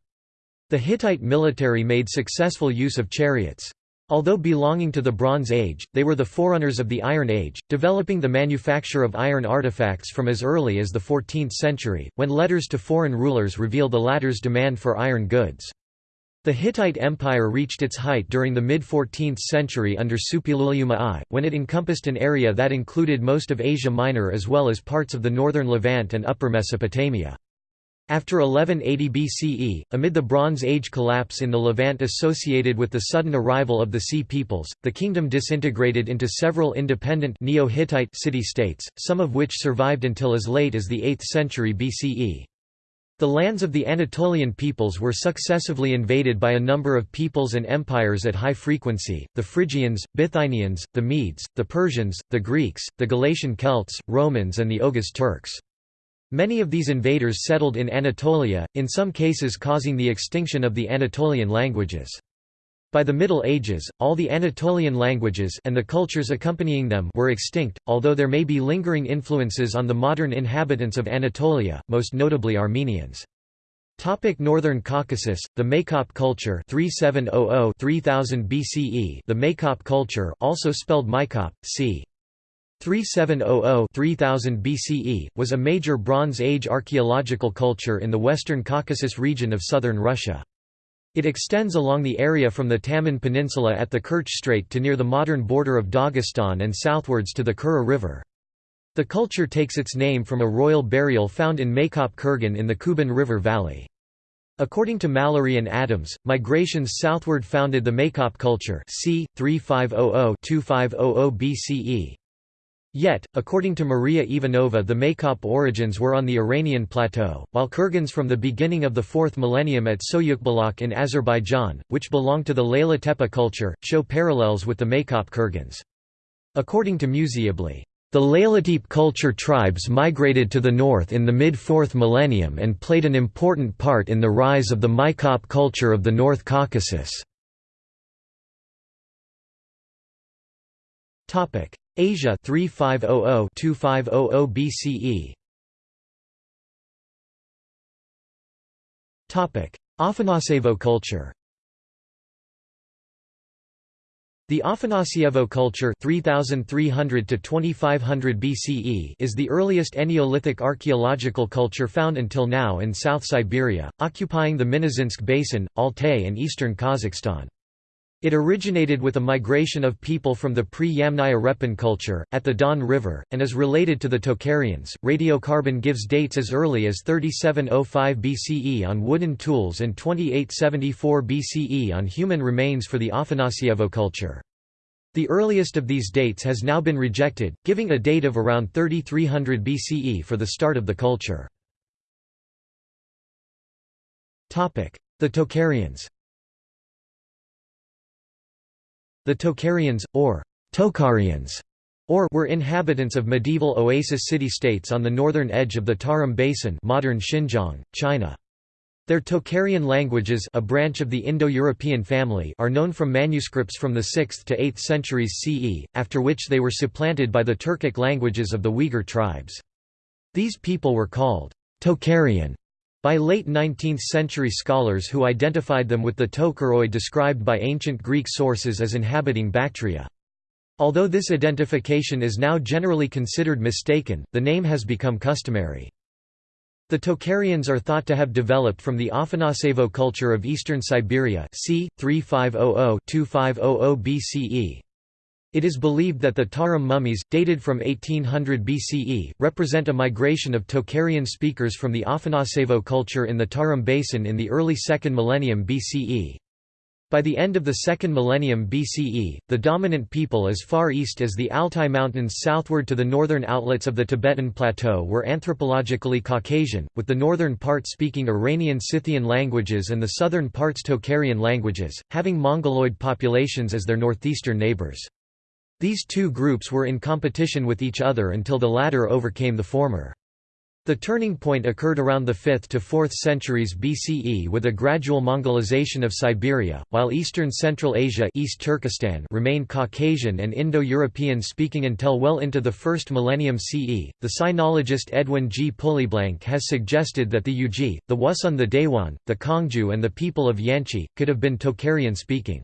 The Hittite military made successful use of chariots. Although belonging to the Bronze Age, they were the forerunners of the Iron Age, developing the manufacture of iron artifacts from as early as the 14th century, when letters to foreign rulers reveal the latter's demand for iron goods. The Hittite Empire reached its height during the mid-14th century under Suppiluliuma I, when it encompassed an area that included most of Asia Minor as well as parts of the northern Levant and Upper Mesopotamia. After 1180 BCE, amid the Bronze Age collapse in the Levant associated with the sudden arrival of the Sea peoples, the kingdom disintegrated into several independent Neo-Hittite city-states, some of which survived until as late as the 8th century BCE. The lands of the Anatolian peoples were successively invaded by a number of peoples and empires at high frequency, the Phrygians, Bithynians, the Medes, the Persians, the Greeks, the Galatian Celts, Romans and the Oghuz Turks. Many of these invaders settled in Anatolia, in some cases causing the extinction of the Anatolian languages. By the Middle Ages, all the Anatolian languages and the cultures accompanying them were extinct, although there may be lingering influences on the modern inhabitants of Anatolia, most notably Armenians. Topic Northern Caucasus, the Maykop culture 3700-3000 BCE The Maykop culture also spelled Maikop, c. 3700-3000 BCE, was a major Bronze Age archaeological culture in the western Caucasus region of southern Russia. It extends along the area from the Taman Peninsula at the Kerch Strait to near the modern border of Dagestan and southwards to the Kura River. The culture takes its name from a royal burial found in Maykop Kurgan in the Kuban River valley. According to Mallory and Adams, migrations southward founded the Maykop culture c. 3500–2500 BCE. Yet, according to Maria Ivanova the Maykop origins were on the Iranian plateau, while Kurgans from the beginning of the 4th millennium at Soyugbulag in Azerbaijan, which belong to the Layla Tepe culture, show parallels with the Maykop Kurgans. According to Museyibli, the Leylatepe culture tribes migrated to the north in the mid-4th millennium and played an important part in the rise of the Maykop culture of the North Caucasus. Asia 3500-2500 BCE Topic: Afanasevo culture The Afanasyevo culture 3300 to 2500 BCE is the earliest Neolithic archaeological culture found until now in South Siberia, occupying the Minusinsk Basin, Altai and eastern Kazakhstan. It originated with a migration of people from the pre-Yamnaya Repin culture, at the Don River, and is related to the Tocharians. Radiocarbon gives dates as early as 3705 BCE on wooden tools and 2874 BCE on human remains for the Afanasyevo culture. The earliest of these dates has now been rejected, giving a date of around 3300 BCE for the start of the culture. The Tocharians The Tocharians, or Tokharians, or were inhabitants of medieval oasis city-states on the northern edge of the Tarim Basin modern Xinjiang, China. Their Tocharian languages a branch of the Indo-European family are known from manuscripts from the 6th to 8th centuries CE, after which they were supplanted by the Turkic languages of the Uyghur tribes. These people were called Tocharian by late 19th-century scholars who identified them with the Tochoroi described by ancient Greek sources as inhabiting Bactria. Although this identification is now generally considered mistaken, the name has become customary. The Tocharians are thought to have developed from the Afanasevo culture of eastern Siberia c. 3500–2500 BCE. It is believed that the Tarim mummies, dated from 1800 BCE, represent a migration of Tocharian speakers from the Afanasevo culture in the Tarim Basin in the early 2nd millennium BCE. By the end of the 2nd millennium BCE, the dominant people as far east as the Altai Mountains southward to the northern outlets of the Tibetan Plateau were anthropologically Caucasian, with the northern part speaking Iranian Scythian languages and the southern parts Tocharian languages, having Mongoloid populations as their northeastern neighbors. These two groups were in competition with each other until the latter overcame the former. The turning point occurred around the 5th to 4th centuries BCE with a gradual Mongolization of Siberia, while eastern Central Asia East Turkestan remained Caucasian and Indo-European speaking until well into the 1st millennium CE. The sinologist Edwin G. Pulleyblank has suggested that the Yuezhi, the Wusun the Dayuan, the Kangju and the people of Yanqi, could have been Tocharian speaking.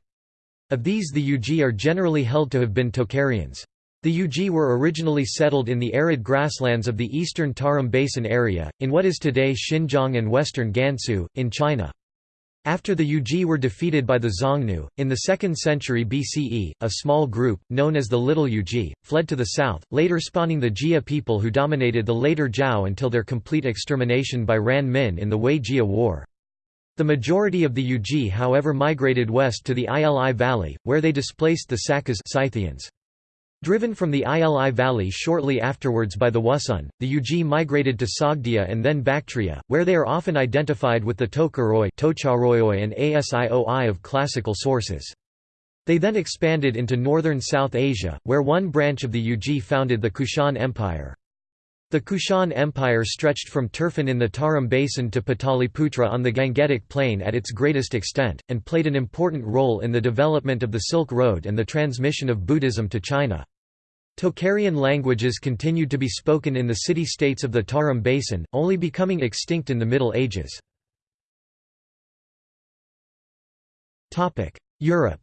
Of these the Yuezhi are generally held to have been Tocharians. The Yuezhi were originally settled in the arid grasslands of the eastern Tarim Basin area, in what is today Xinjiang and western Gansu, in China. After the Yuezhi were defeated by the Xiongnu, in the 2nd century BCE, a small group, known as the Little Yuezhi, fled to the south, later spawning the Jie people who dominated the later Zhao until their complete extermination by Ran Min in the Wei-Jie War. The majority of the Yuezhi however migrated west to the Ili Valley, where they displaced the Sakas Scythians. Driven from the Ili Valley shortly afterwards by the Wusun, the Yuezhi migrated to Sogdia and then Bactria, where they are often identified with the Tokaroi and Asioi of classical sources. They then expanded into northern South Asia, where one branch of the Yuezhi founded the Kushan Empire. The Kushan Empire stretched from Turfan in the Tarim Basin to Pataliputra on the Gangetic Plain at its greatest extent, and played an important role in the development of the Silk Road and the transmission of Buddhism to China. Tocharian languages continued to be spoken in the city-states of the Tarim Basin, only becoming extinct in the Middle Ages. Europe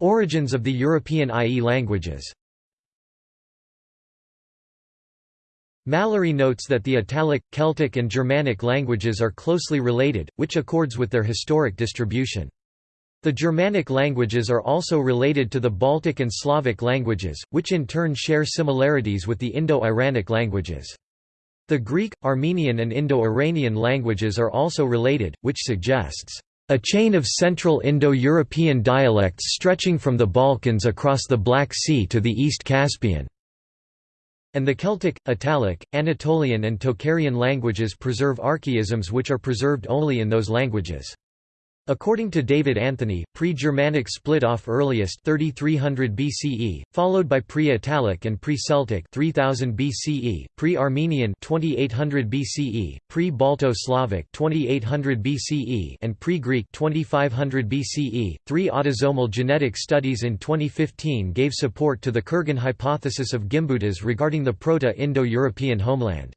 Origins of the European IE languages Mallory notes that the Italic, Celtic and Germanic languages are closely related, which accords with their historic distribution. The Germanic languages are also related to the Baltic and Slavic languages, which in turn share similarities with the Indo-Iranic languages. The Greek, Armenian and Indo-Iranian languages are also related, which suggests a chain of Central Indo-European dialects stretching from the Balkans across the Black Sea to the East Caspian and the Celtic, Italic, Anatolian and Tocharian languages preserve archaisms which are preserved only in those languages. According to David Anthony, pre-Germanic split off earliest 3300 BCE, followed by pre-Italic and pre-Celtic 3000 BCE, pre-Armenian 2800 BCE, pre-Balto-Slavic 2800 BCE, and pre-Greek 2500 BCE. Three autosomal genetic studies in 2015 gave support to the Kurgan hypothesis of Gimbutas regarding the Proto-Indo-European homeland.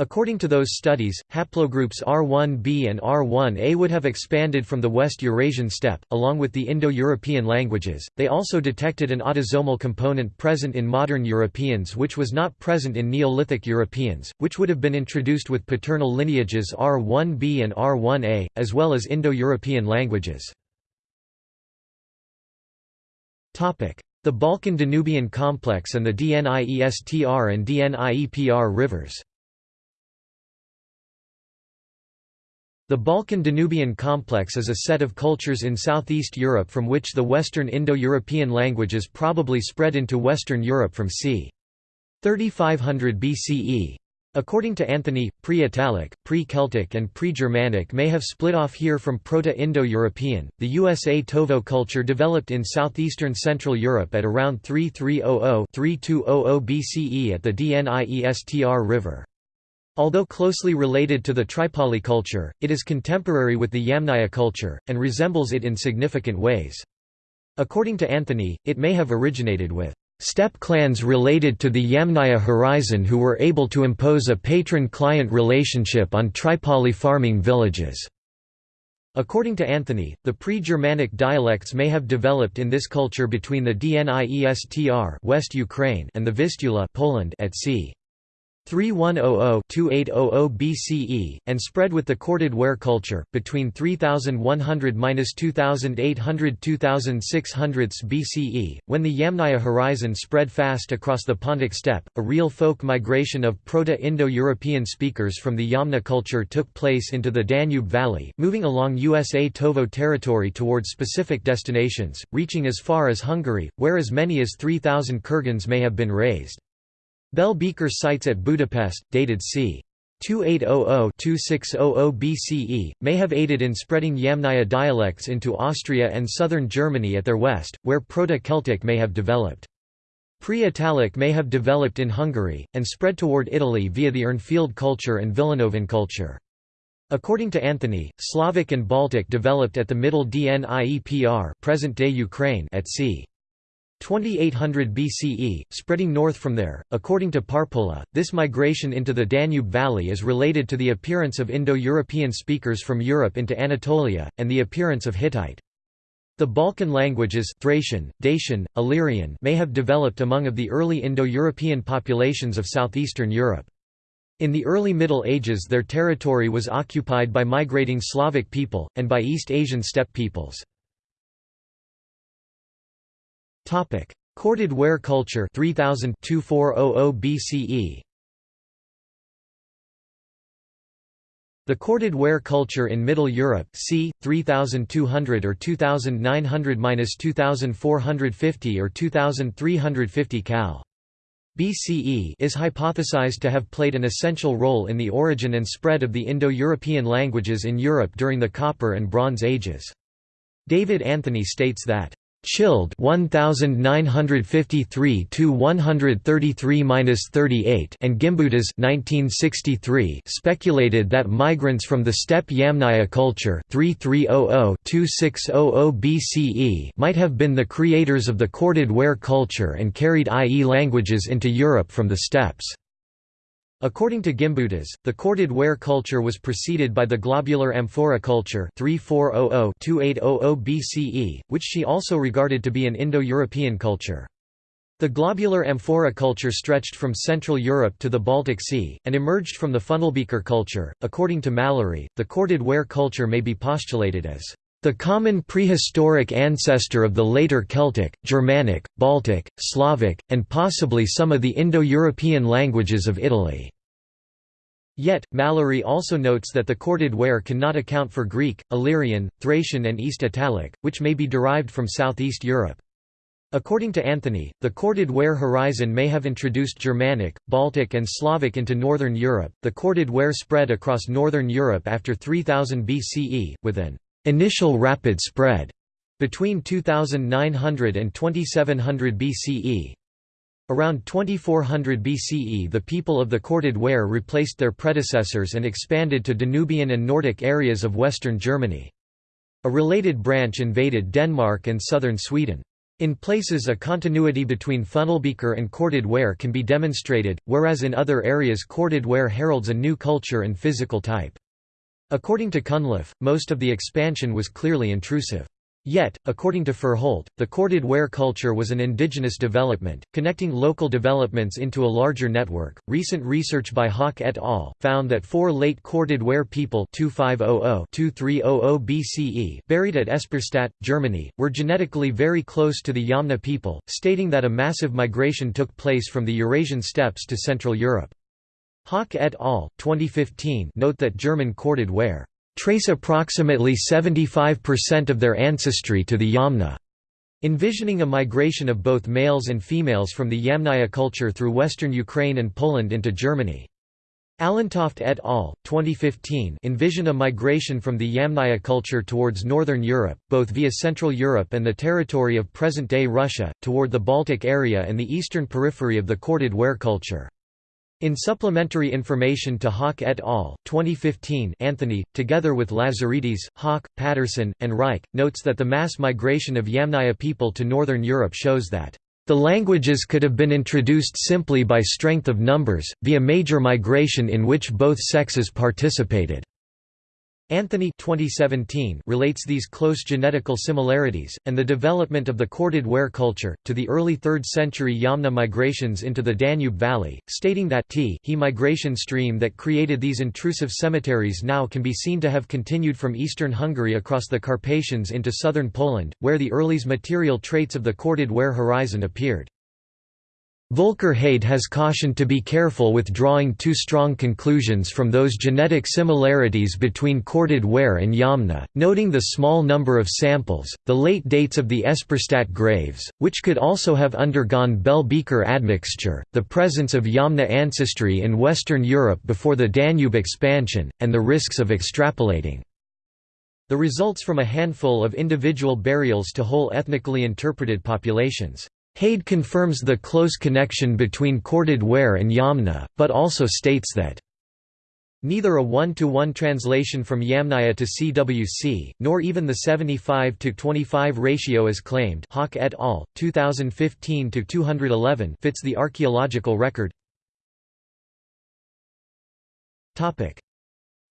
According to those studies, haplogroups R1b and R1a would have expanded from the West Eurasian steppe, along with the Indo-European languages. They also detected an autosomal component present in modern Europeans which was not present in Neolithic Europeans, which would have been introduced with paternal lineages R1b and R1a, as well as Indo-European languages. The Balkan-Danubian complex and the Dniestr and Dniepr rivers The Balkan-Danubian complex is a set of cultures in southeast Europe from which the Western Indo-European languages probably spread into Western Europe from c. 3500 BCE. According to Anthony, pre-Italic, pre-Celtic and pre-Germanic may have split off here from Proto-Indo-European. The Usatovo culture developed in southeastern Central Europe at around 3300-3200 BCE at the Dniestr River. Although closely related to the Tripolye culture, it is contemporary with the Yamnaya culture, and resembles it in significant ways. According to Anthony, it may have originated with steppe clans related to the Yamnaya horizon who were able to impose a patron-client relationship on Tripolye farming villages. According to Anthony, the pre-Germanic dialects may have developed in this culture between the Dniestr West Ukraine and the Vistula Poland at c. 3100–2800 BCE, and spread with the corded ware culture, between 3100–2800–2600 BCE, when the Yamnaya horizon spread fast across the Pontic steppe. A real folk migration of Proto-Indo-European speakers from the Yamna culture took place into the Danube Valley, moving along Usatovo territory towards specific destinations, reaching as far as Hungary, where as many as 3,000 Kurgans may have been raised. Bell Beaker sites at Budapest, dated c. 2800–2600 BCE, may have aided in spreading Yamnaya dialects into Austria and southern Germany at their west, where Proto-Celtic may have developed. Pre-Italic may have developed in Hungary, and spread toward Italy via the Urnfield culture and Villanovan culture. According to Anthony, Slavic and Baltic developed at the Middle Dniepr present-day Ukraine at c. 2800 BCE, spreading north from there. According to Parpola, this migration into the Danube Valley is related to the appearance of Indo-European speakers from Europe into Anatolia, and the appearance of Hittite. The Balkan languages Thracian, Dacian, Illyrian may have developed among of the early Indo-European populations of southeastern Europe. In the early Middle Ages their territory was occupied by migrating Slavic people, and by East Asian steppe peoples. Topic: Corded ware culture 3000 BCE. The corded ware culture in Middle Europe, c. 3200 or 2900–2450 or 2350 cal. BCE is hypothesized to have played an essential role in the origin and spread of the Indo-European languages in Europe during the Copper and Bronze Ages. David Anthony states that Childe 1953 to 133-38 and Gimbutas 1963 speculated that migrants from the steppe Yamnaya culture 3300-2600 BCE might have been the creators of the corded ware culture and carried IE languages into Europe from the steppes. According to Gimbutas, the corded ware culture was preceded by the globular amphora culture 3400–2800 BCE, which she also regarded to be an Indo-European culture. The globular amphora culture stretched from Central Europe to the Baltic Sea, and emerged from the funnelbeaker culture. According to Mallory, the corded ware culture may be postulated as the common prehistoric ancestor of the later Celtic, Germanic, Baltic, Slavic, and possibly some of the Indo-European languages of Italy. Yet, Mallory also notes that the corded ware cannot account for Greek, Illyrian, Thracian and East Italic, which may be derived from southeast Europe. According to Anthony, the corded ware horizon may have introduced Germanic, Baltic, and Slavic into northern Europe. The corded ware spread across northern Europe after 3000 BCE, with an initial rapid spread between 2900 and 2700 BCE. Around 2400 BCE the people of the corded ware replaced their predecessors and expanded to Danubian and Nordic areas of western Germany. A related branch invaded Denmark and southern Sweden. In places a continuity between funnelbeaker and corded ware can be demonstrated, whereas in other areas corded ware heralds a new culture and physical type. According to Cunliffe, most of the expansion was clearly intrusive. Yet, according to Furholt, the corded ware culture was an indigenous development, connecting local developments into a larger network. Recent research by Haak et al. found that four late corded ware people 2500-2300 BCE buried at Esperstedt, Germany, were genetically very close to the Yamna people, stating that a massive migration took place from the Eurasian steppes to Central Europe. Haak et al. 2015 note that German corded ware trace approximately 75% of their ancestry to the Yamna, envisioning a migration of both males and females from the Yamnaya culture through western Ukraine and Poland into Germany. Allentoft et al. 2015 envision a migration from the Yamnaya culture towards northern Europe, both via Central Europe and the territory of present-day Russia, toward the Baltic area and the eastern periphery of the corded ware culture. In supplementary information to Haak et al. 2015 Anthony, together with Lazaridis, Haak, Patterson, and Reich, notes that the mass migration of Yamnaya people to northern Europe shows that the languages could have been introduced simply by strength of numbers, via major migration in which both sexes participated. Anthony 2017 relates these close genetical similarities, and the development of the corded ware culture, to the early 3rd century Yamna migrations into the Danube Valley, stating that t he migration stream that created these intrusive cemeteries now can be seen to have continued from eastern Hungary across the Carpathians into southern Poland, where the earliest material traits of the corded ware horizon appeared. Volker Heyd has cautioned to be careful with drawing too strong conclusions from those genetic similarities between corded ware and Yamna, noting the small number of samples, the late dates of the Esperstedt graves, which could also have undergone Bell-Beaker admixture, the presence of Yamna ancestry in Western Europe before the Danube expansion, and the risks of extrapolating. The results from a handful of individual burials to whole ethnically interpreted populations. Heyd confirms the close connection between corded ware and Yamna, but also states that Neither a one-to-one -one translation from Yamnaya to CWC, nor even the 75 to 25 ratio as claimed Haak et al., 2015-211 fits the archaeological record.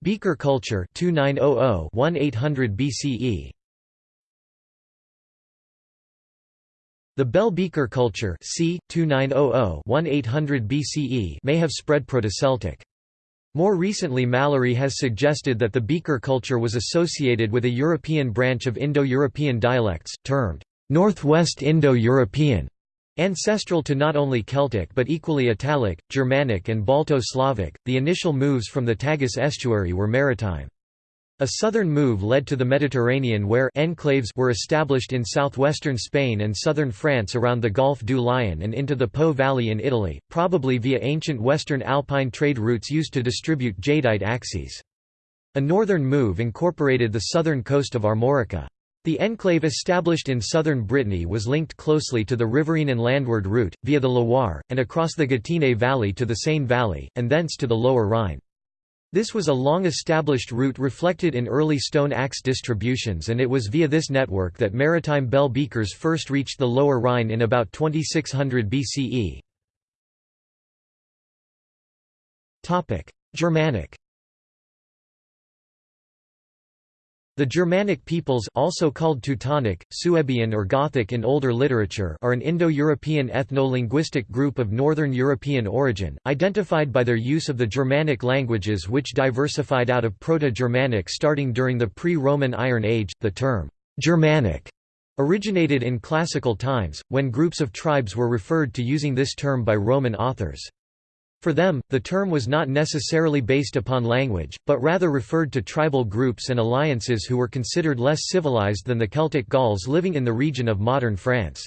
Beaker culture 2900-1800 BCE The Bell-Beaker culture c. 2900-1800 BCE may have spread Proto-Celtic. More recently Mallory has suggested that the Beaker culture was associated with a European branch of Indo-European dialects, termed Northwest Indo-European, ancestral to not only Celtic but equally Italic, Germanic and Balto-Slavic. The initial moves from the Tagus estuary were maritime. A southern move led to the Mediterranean where enclaves were established in southwestern Spain and southern France around the Gulf du Lion and into the Po Valley in Italy, probably via ancient western alpine trade routes used to distribute jadeite axes. A northern move incorporated the southern coast of Armorica. The enclave established in southern Brittany was linked closely to the riverine and landward route, via the Loire, and across the Gâtinais Valley to the Seine Valley, and thence to the lower Rhine. This was a long-established route reflected in early stone axe distributions and it was via this network that maritime bell beakers first reached the lower Rhine in about 2600 BCE. Germanic The Germanic peoples also called Teutonic, Suebian or Gothic in older literature are an Indo-European ethno-linguistic group of Northern European origin, identified by their use of the Germanic languages which diversified out of Proto-Germanic starting during the pre-Roman Iron Age. The term, Germanic, originated in classical times, when groups of tribes were referred to using this term by Roman authors. For them, the term was not necessarily based upon language, but rather referred to tribal groups and alliances who were considered less civilized than the Celtic Gauls living in the region of modern France.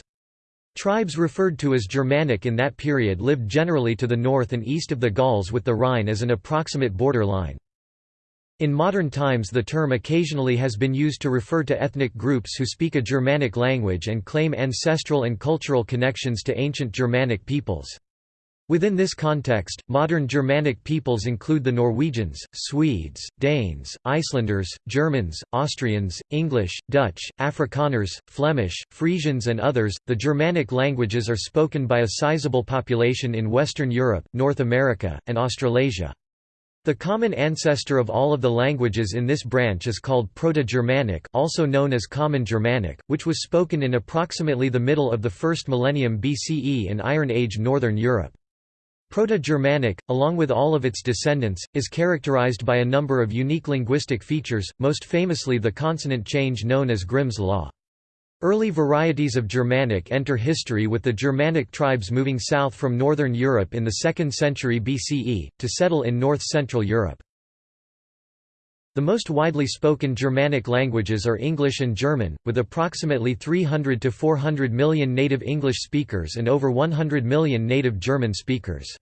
Tribes referred to as Germanic in that period lived generally to the north and east of the Gauls with the Rhine as an approximate border line. In modern times the term occasionally has been used to refer to ethnic groups who speak a Germanic language and claim ancestral and cultural connections to ancient Germanic peoples. Within this context, modern Germanic peoples include the Norwegians, Swedes, Danes, Icelanders, Germans, Austrians, English, Dutch, Afrikaners, Flemish, Frisians, and others. The Germanic languages are spoken by a sizable population in Western Europe, North America, and Australasia. The common ancestor of all of the languages in this branch is called Proto-Germanic also known as Common Germanic, which was spoken in approximately the middle of the first millennium BCE in Iron Age Northern Europe. Proto-Germanic, along with all of its descendants, is characterized by a number of unique linguistic features, most famously the consonant change known as Grimm's law. Early varieties of Germanic enter history with the Germanic tribes moving south from northern Europe in the 2nd century BCE, to settle in north-central Europe. The most widely spoken Germanic languages are English and German, with approximately 300 to 400 million native English speakers and over 100 million native German speakers.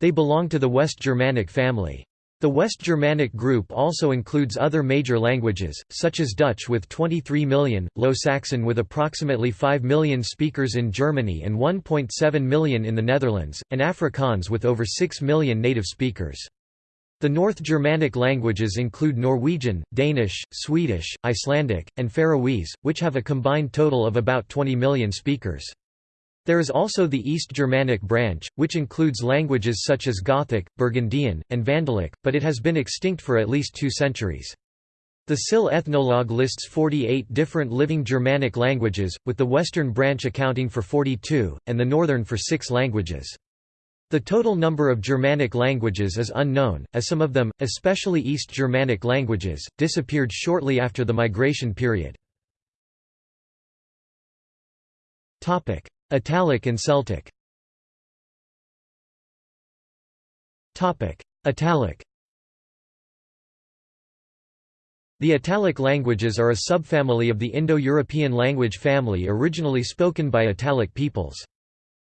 They belong to the West Germanic family. The West Germanic group also includes other major languages, such as Dutch with 23 million, Low Saxon with approximately 5 million speakers in Germany and 1.7 million in the Netherlands, and Afrikaans with over 6 million native speakers. The North Germanic languages include Norwegian, Danish, Swedish, Icelandic, and Faroese, which have a combined total of about 20 million speakers. There is also the East Germanic branch, which includes languages such as Gothic, Burgundian, and Vandalic, but it has been extinct for at least two centuries. The SIL Ethnologue lists 48 different living Germanic languages, with the western branch accounting for 42, and the northern for six languages. The total number of Germanic languages is unknown, as some of them, especially East Germanic languages, disappeared shortly after the migration period. Italic and Celtic Italic The Italic languages are a subfamily of the Indo-European language family originally spoken by Italic peoples.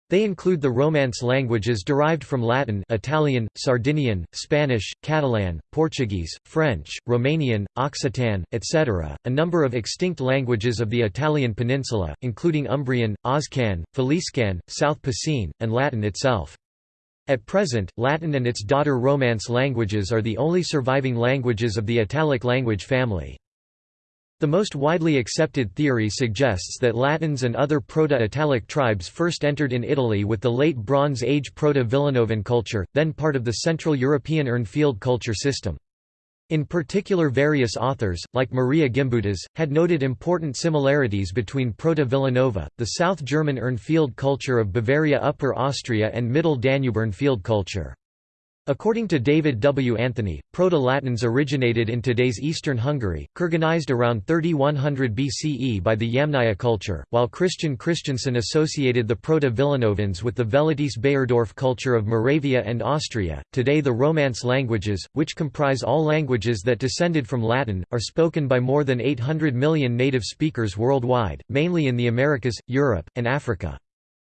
They include the Romance languages derived from Latin Italian, Sardinian, Spanish, Catalan, Portuguese, French, Romanian, Occitan, etc., a number of extinct languages of the Italian peninsula, including Umbrian, Oscan, Faliscan, South Picene, and Latin itself. At present, Latin and its daughter Romance languages are the only surviving languages of the Italic language family. The most widely accepted theory suggests that Latins and other Proto-Italic tribes first entered in Italy with the Late Bronze Age Proto-Villanovan culture, then part of the Central European Urnfield culture system. In particular various authors, like Maria Gimbutas, had noted important similarities between Proto-Villanova, the South German Urnfield culture of Bavaria Upper Austria and Middle Danube Urnfield culture. According to David W. Anthony, Proto-Latins originated in today's eastern Hungary, Kurganized around 3100 BCE by the Yamnaya culture, while Kristian Kristiansen associated the Proto-Villanovans with the Velatice Baierdorf culture of Moravia and Austria. Today the Romance languages, which comprise all languages that descended from Latin, are spoken by more than 800 million native speakers worldwide, mainly in the Americas, Europe, and Africa.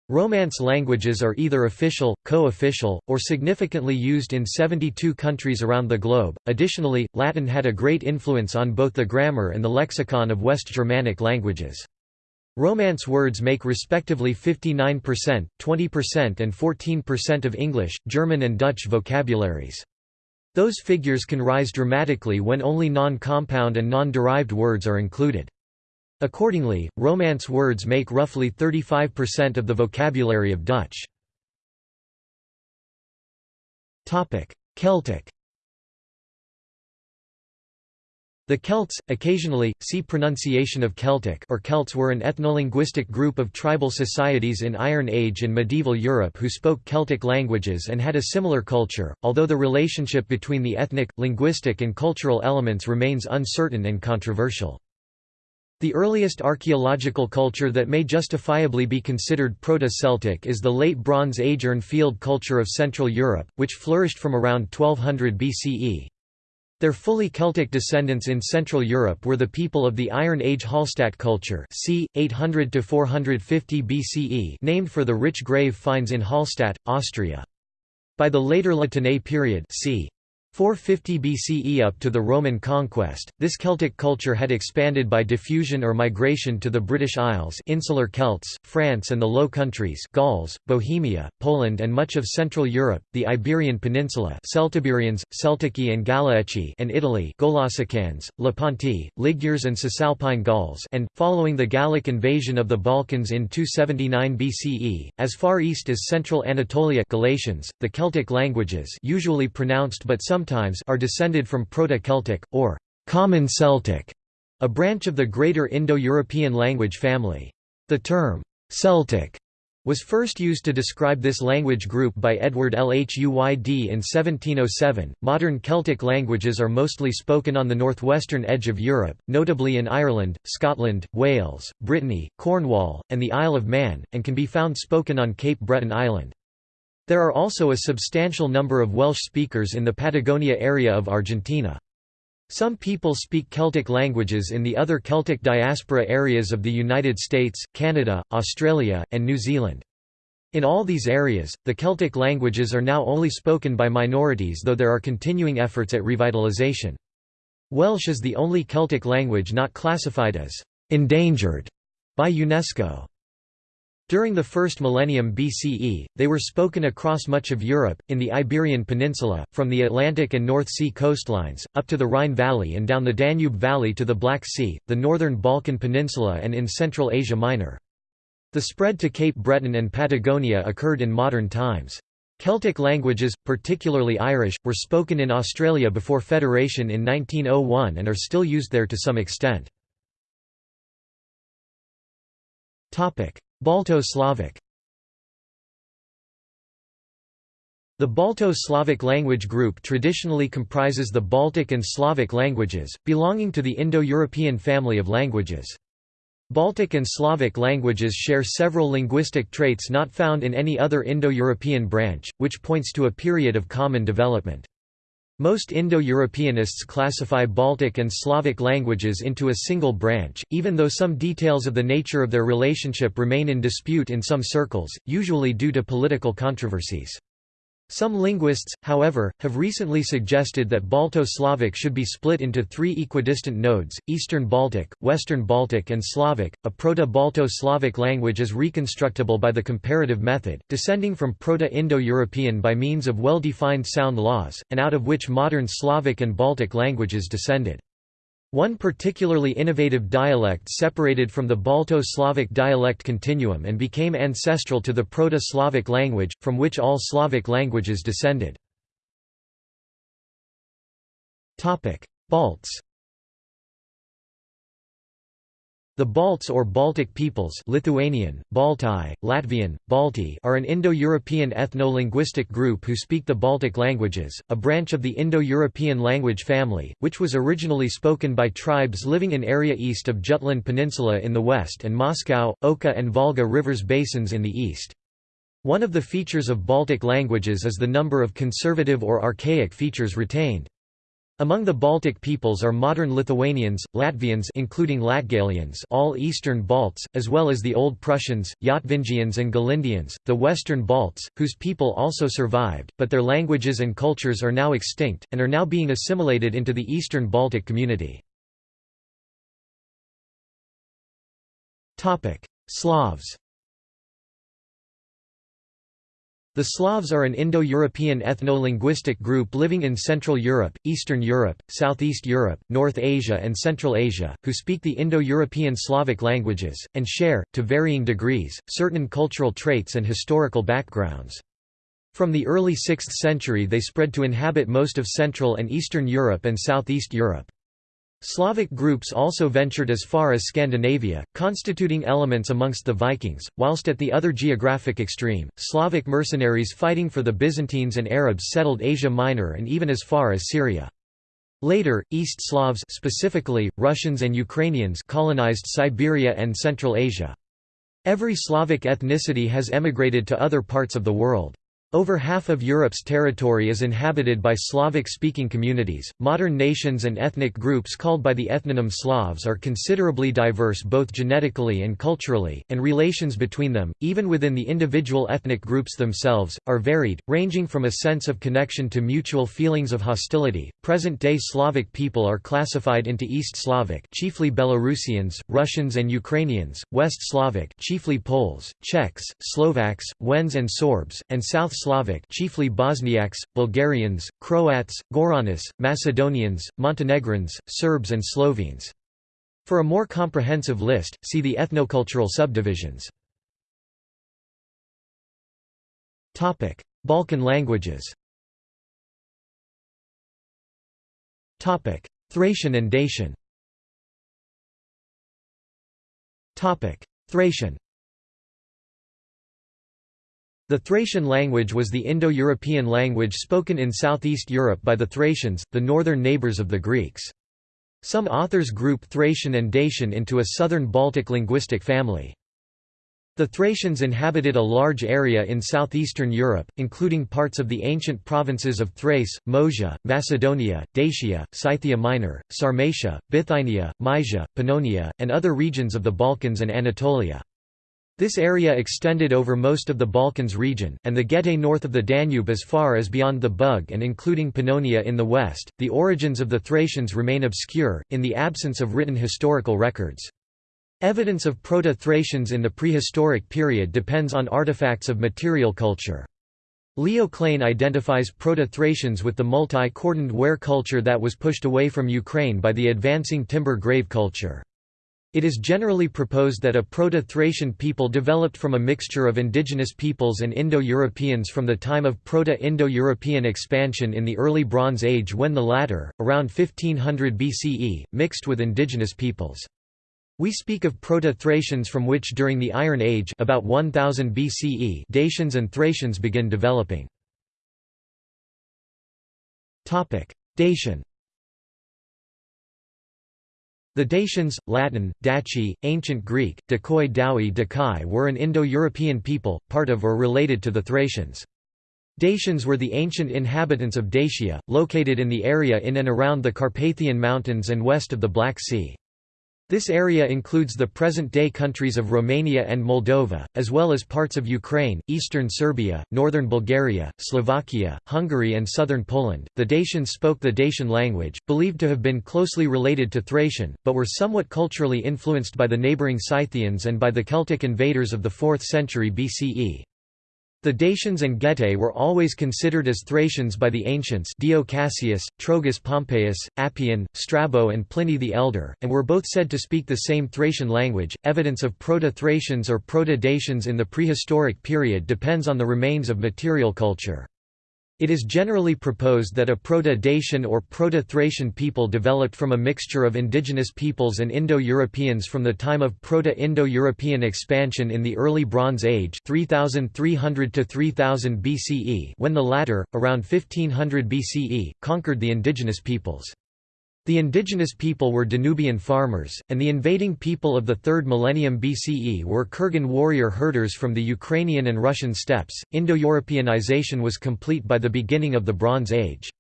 Romance languages are either official, co-official, or significantly used in 72 countries around the globe. Additionally, Latin had a great influence on both the grammar and the lexicon of West Germanic languages. Romance words make respectively 59%, 20% and 14% of English, German and Dutch vocabularies. Those figures can rise dramatically when only non-compound and non-derived words are included. Accordingly, Romance words make roughly 35% of the vocabulary of Dutch. Celtic The Celts, occasionally, see pronunciation of Celtic or Celts were an ethnolinguistic group of tribal societies in Iron Age and medieval Europe who spoke Celtic languages and had a similar culture, although the relationship between the ethnic, linguistic and cultural elements remains uncertain and controversial. The earliest archaeological culture that may justifiably be considered Proto-Celtic is the Late Bronze Age Urnfield culture of Central Europe, which flourished from around 1200 BCE. Their fully Celtic descendants in Central Europe were the people of the Iron Age Hallstatt culture c. 800–450 BCE named for the rich grave finds in Hallstatt, Austria. By the later La Tène period c. 450 BCE up to the Roman conquest, this Celtic culture had expanded by diffusion or migration to the British Isles insular Celts, France and the Low Countries Gauls, Bohemia, Poland and much of Central Europe, the Iberian Peninsula Celtiberians, Celtici and Galaeci and Italy Golasicans, Lepanti, Ligures and Cisalpine Gauls and, following the Gallic invasion of the Balkans in 279 BCE, as far east as central Anatolia Galatians, the Celtic languages usually pronounced but some sometimes are descended from Proto-Celtic, or Common Celtic, a branch of the Greater Indo-European language family. The term, Celtic, was first used to describe this language group by Edward Lhuyd in 1707. Modern Celtic languages are mostly spoken on the northwestern edge of Europe, notably in Ireland, Scotland, Wales, Brittany, Cornwall, and the Isle of Man, and can be found spoken on Cape Breton Island. There are also a substantial number of Welsh speakers in the Patagonia area of Argentina. Some people speak Celtic languages in the other Celtic diaspora areas of the United States, Canada, Australia, and New Zealand. In all these areas, the Celtic languages are now only spoken by minorities though there are continuing efforts at revitalization. Welsh is the only Celtic language not classified as «endangered» by UNESCO. During the first millennium BCE, they were spoken across much of Europe, in the Iberian Peninsula, from the Atlantic and North Sea coastlines, up to the Rhine Valley and down the Danube Valley to the Black Sea, the northern Balkan Peninsula and in Central Asia Minor. The spread to Cape Breton and Patagonia occurred in modern times. Celtic languages, particularly Irish, were spoken in Australia before Federation in 1901 and are still used there to some extent. Balto-Slavic The Balto-Slavic language group traditionally comprises the Baltic and Slavic languages, belonging to the Indo-European family of languages. Baltic and Slavic languages share several linguistic traits not found in any other Indo-European branch, which points to a period of common development. Most Indo-Europeanists classify Baltic and Slavic languages into a single branch, even though some details of the nature of their relationship remain in dispute in some circles, usually due to political controversies. Some linguists, however, have recently suggested that Balto-Slavic should be split into three equidistant nodes, Eastern Baltic, Western Baltic and Slavic. A Proto-Balto-Slavic language is reconstructible by the comparative method, descending from Proto-Indo-European by means of well-defined sound laws, and out of which modern Slavic and Baltic languages descended. One particularly innovative dialect separated from the Balto-Slavic dialect continuum and became ancestral to the Proto-Slavic language, from which all Slavic languages descended. Balts The Balts or Baltic peoples Lithuanian, Baltai, Latvian, Balti are an Indo-European ethno-linguistic group who speak the Baltic languages, a branch of the Indo-European language family, which was originally spoken by tribes living in area east of Jutland Peninsula in the west and Moscow, Oka and Volga rivers basins in the east. One of the features of Baltic languages is the number of conservative or archaic features retained. Among the Baltic peoples are modern Lithuanians, Latvians including Latgalians all Eastern Balts, as well as the Old Prussians, Yatvingians and Galindians, the Western Balts, whose people also survived, but their languages and cultures are now extinct, and are now being assimilated into the Eastern Baltic community. Slavs The Slavs are an Indo-European ethno-linguistic group living in Central Europe, Eastern Europe, Southeast Europe, North Asia and Central Asia, who speak the Indo-European Slavic languages, and share, to varying degrees, certain cultural traits and historical backgrounds. From the early 6th century they spread to inhabit most of Central and Eastern Europe and Southeast Europe. Slavic groups also ventured as far as Scandinavia, constituting elements amongst the Vikings, whilst at the other geographic extreme, Slavic mercenaries fighting for the Byzantines and Arabs settled Asia Minor and even as far as Syria. Later, East Slavs specifically, Russians and Ukrainians colonized Siberia and Central Asia. Every Slavic ethnicity has emigrated to other parts of the world. Over half of Europe's territory is inhabited by Slavic-speaking communities. Modern nations and ethnic groups called by the ethnonym Slavs are considerably diverse both genetically and culturally, and relations between them, even within the individual ethnic groups themselves, are varied, ranging from a sense of connection to mutual feelings of hostility. Present-day Slavic people are classified into East Slavic, chiefly Belarusians, Russians and Ukrainians, West Slavic, chiefly Poles, Czechs, Slovaks, Wends and Sorbs, and South Slavic chiefly Bosniaks, Bulgarians, Croats, Goranis, Macedonians, Montenegrins, Serbs and Slovenes. For a more comprehensive list, see the ethnocultural subdivisions. Balkan languages Thracian and Dacian Thracian the Thracian language was the Indo-European language spoken in southeast Europe by the Thracians, the northern neighbours of the Greeks. Some authors group Thracian and Dacian into a southern Baltic linguistic family. The Thracians inhabited a large area in southeastern Europe, including parts of the ancient provinces of Thrace, Moesia, Macedonia, Dacia, Scythia Minor, Sarmatia, Bithynia, Mysia, Pannonia, and other regions of the Balkans and Anatolia. This area extended over most of the Balkans region, and the Getae north of the Danube as far as beyond the Bug and including Pannonia in the west. The origins of the Thracians remain obscure, in the absence of written historical records. Evidence of Proto-Thracians in the prehistoric period depends on artifacts of material culture. Leo Klein identifies Proto-Thracians with the multi-cordoned ware culture that was pushed away from Ukraine by the advancing timber grave culture. It is generally proposed that a Proto-Thracian people developed from a mixture of indigenous peoples and Indo-Europeans from the time of Proto-Indo-European expansion in the early Bronze Age when the latter, around 1500 BCE, mixed with indigenous peoples. We speak of Proto-Thracians from which during the Iron Age about 1000 BCE Dacians and Thracians begin developing. Dacian the Dacians, Latin, Daci, Ancient Greek, Dakoi Daui Dakai were an Indo-European people, part of or related to the Thracians. Dacians were the ancient inhabitants of Dacia, located in the area in and around the Carpathian Mountains and west of the Black Sea. This area includes the present-day countries of Romania and Moldova, as well as parts of Ukraine, eastern Serbia, northern Bulgaria, Slovakia, Hungary and southern Poland. The Dacians spoke the Dacian language, believed to have been closely related to Thracian, but were somewhat culturally influenced by the neighboring Scythians and by the Celtic invaders of the 4th century BCE. The Dacians and Getae were always considered as Thracians by the ancients Dio Cassius, Trogus Pompeius, Appian, Strabo and Pliny the Elder, and were both said to speak the same Thracian language. Evidence of Proto-Thracians or Proto-Dacians in the prehistoric period depends on the remains of material culture. It is generally proposed that a Proto-Dacian or Proto-Thracian people developed from a mixture of indigenous peoples and Indo-Europeans from the time of Proto-Indo-European expansion in the early Bronze Age 3300 to 3000 BCE when the latter, around 1500 BCE, conquered the indigenous peoples. The indigenous people were Danubian farmers, and the invading people of the 3rd millennium BCE were Kurgan warrior herders from the Ukrainian and Russian steppes. Indo-Europeanization was complete by the beginning of the Bronze Age.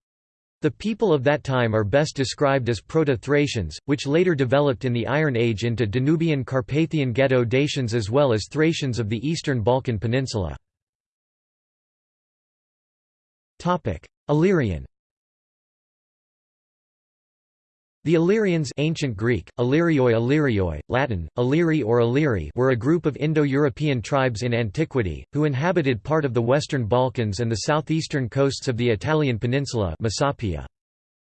The people of that time are best described as Proto-Thracians, which later developed in the Iron Age into Danubian Carpathian Geto-Dacians as well as Thracians of the eastern Balkan Peninsula. Illyrian The Illyrians ancient Greek, Illyrioi Illyrioi, Latin, Illyri or Illyri were a group of Indo-European tribes in antiquity, who inhabited part of the western Balkans and the southeastern coasts of the Italian peninsula Messapia.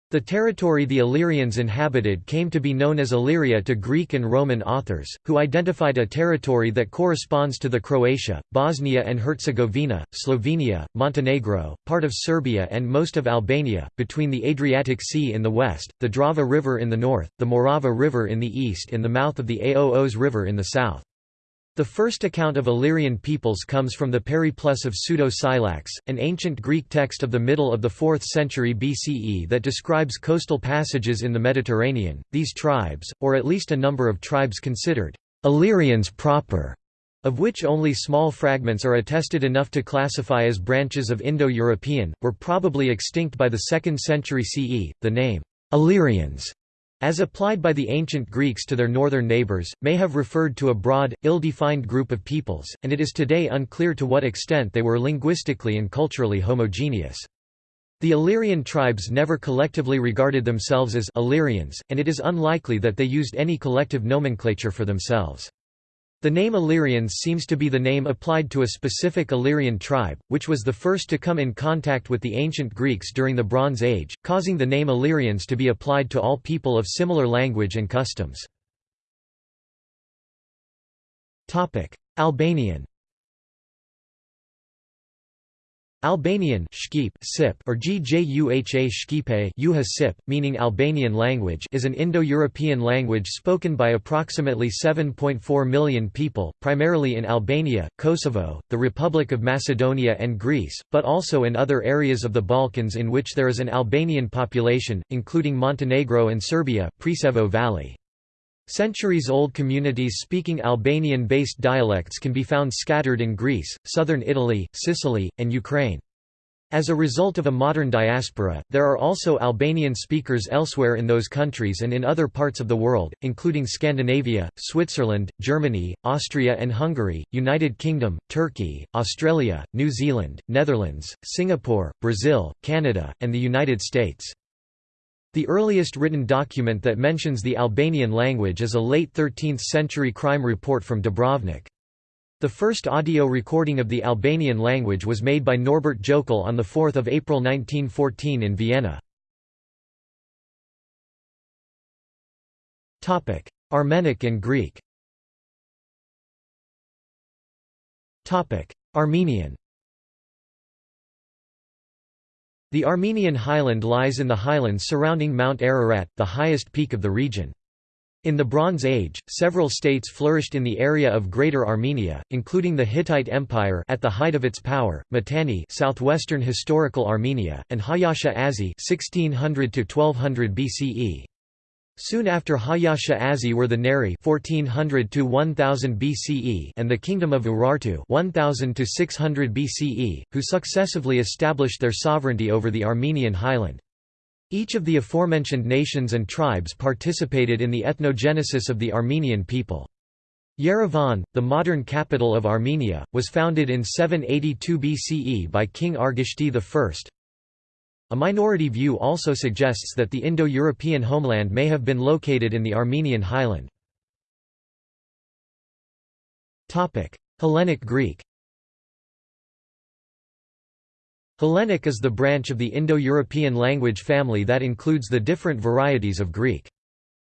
The territory the Illyrians inhabited came to be known as Illyria to Greek and Roman authors, who identified a territory that corresponds to the Croatia, Bosnia and Herzegovina, Slovenia, Montenegro, part of Serbia and most of Albania, between the Adriatic Sea in the west, the Drava River in the north, the Morava River in the east and the mouth of the Aoos River in the south. The first account of Illyrian peoples comes from the Periplus of Pseudo-Scylax, an ancient Greek text of the middle of the 4th century BCE that describes coastal passages in the Mediterranean. These tribes, or at least a number of tribes considered Illyrians proper, of which only small fragments are attested enough to classify as branches of Indo-European, were probably extinct by the 2nd century CE. The name Illyrians as applied by the ancient Greeks to their northern neighbours, may have referred to a broad, ill-defined group of peoples, and it is today unclear to what extent they were linguistically and culturally homogeneous. The Illyrian tribes never collectively regarded themselves as Illyrians, and it is unlikely that they used any collective nomenclature for themselves. The name Illyrians seems to be the name applied to a specific Illyrian tribe, which was the first to come in contact with the ancient Greeks during the Bronze Age, causing the name Illyrians to be applied to all people of similar language and customs. Albanian Albanian or Gjuha Shqipe meaning Albanian language is an Indo-European language spoken by approximately 7.4 million people, primarily in Albania, Kosovo, the Republic of Macedonia and Greece, but also in other areas of the Balkans in which there is an Albanian population, including Montenegro and Serbia Preševo Valley. Centuries-old communities speaking Albanian-based dialects can be found scattered in Greece, southern Italy, Sicily, and Ukraine. As a result of a modern diaspora, there are also Albanian speakers elsewhere in those countries and in other parts of the world, including Scandinavia, Switzerland, Germany, Austria and Hungary, United Kingdom, Turkey, Australia, New Zealand, Netherlands, Singapore, Brazil, Canada, and the United States. The earliest written document that mentions the Albanian language is a late 13th-century crime report from Dubrovnik. The first audio recording of the Albanian language was made by Norbert Jokel on 4 April 1914 in Vienna. Armenic and Greek Armenian The Armenian highland lies in the highlands surrounding Mount Ararat, the highest peak of the region. In the Bronze Age, several states flourished in the area of Greater Armenia, including the Hittite Empire at the height of its power, Mitanni southwestern historical Armenia, and Hayasha Azi 1600 BCE. Soon after Hayasha Azi were the Neri 1400 to 1000 BCE and the kingdom of Urartu 1000 to 600 BCE, who successively established their sovereignty over the Armenian highland. Each of the aforementioned nations and tribes participated in the ethnogenesis of the Armenian people. Yerevan, the modern capital of Armenia, was founded in 782 BCE by King Argishti I, a minority view also suggests that the Indo-European homeland may have been located in the Armenian highland. Hellenic Greek Hellenic is the branch of the Indo-European language family that includes the different varieties of Greek.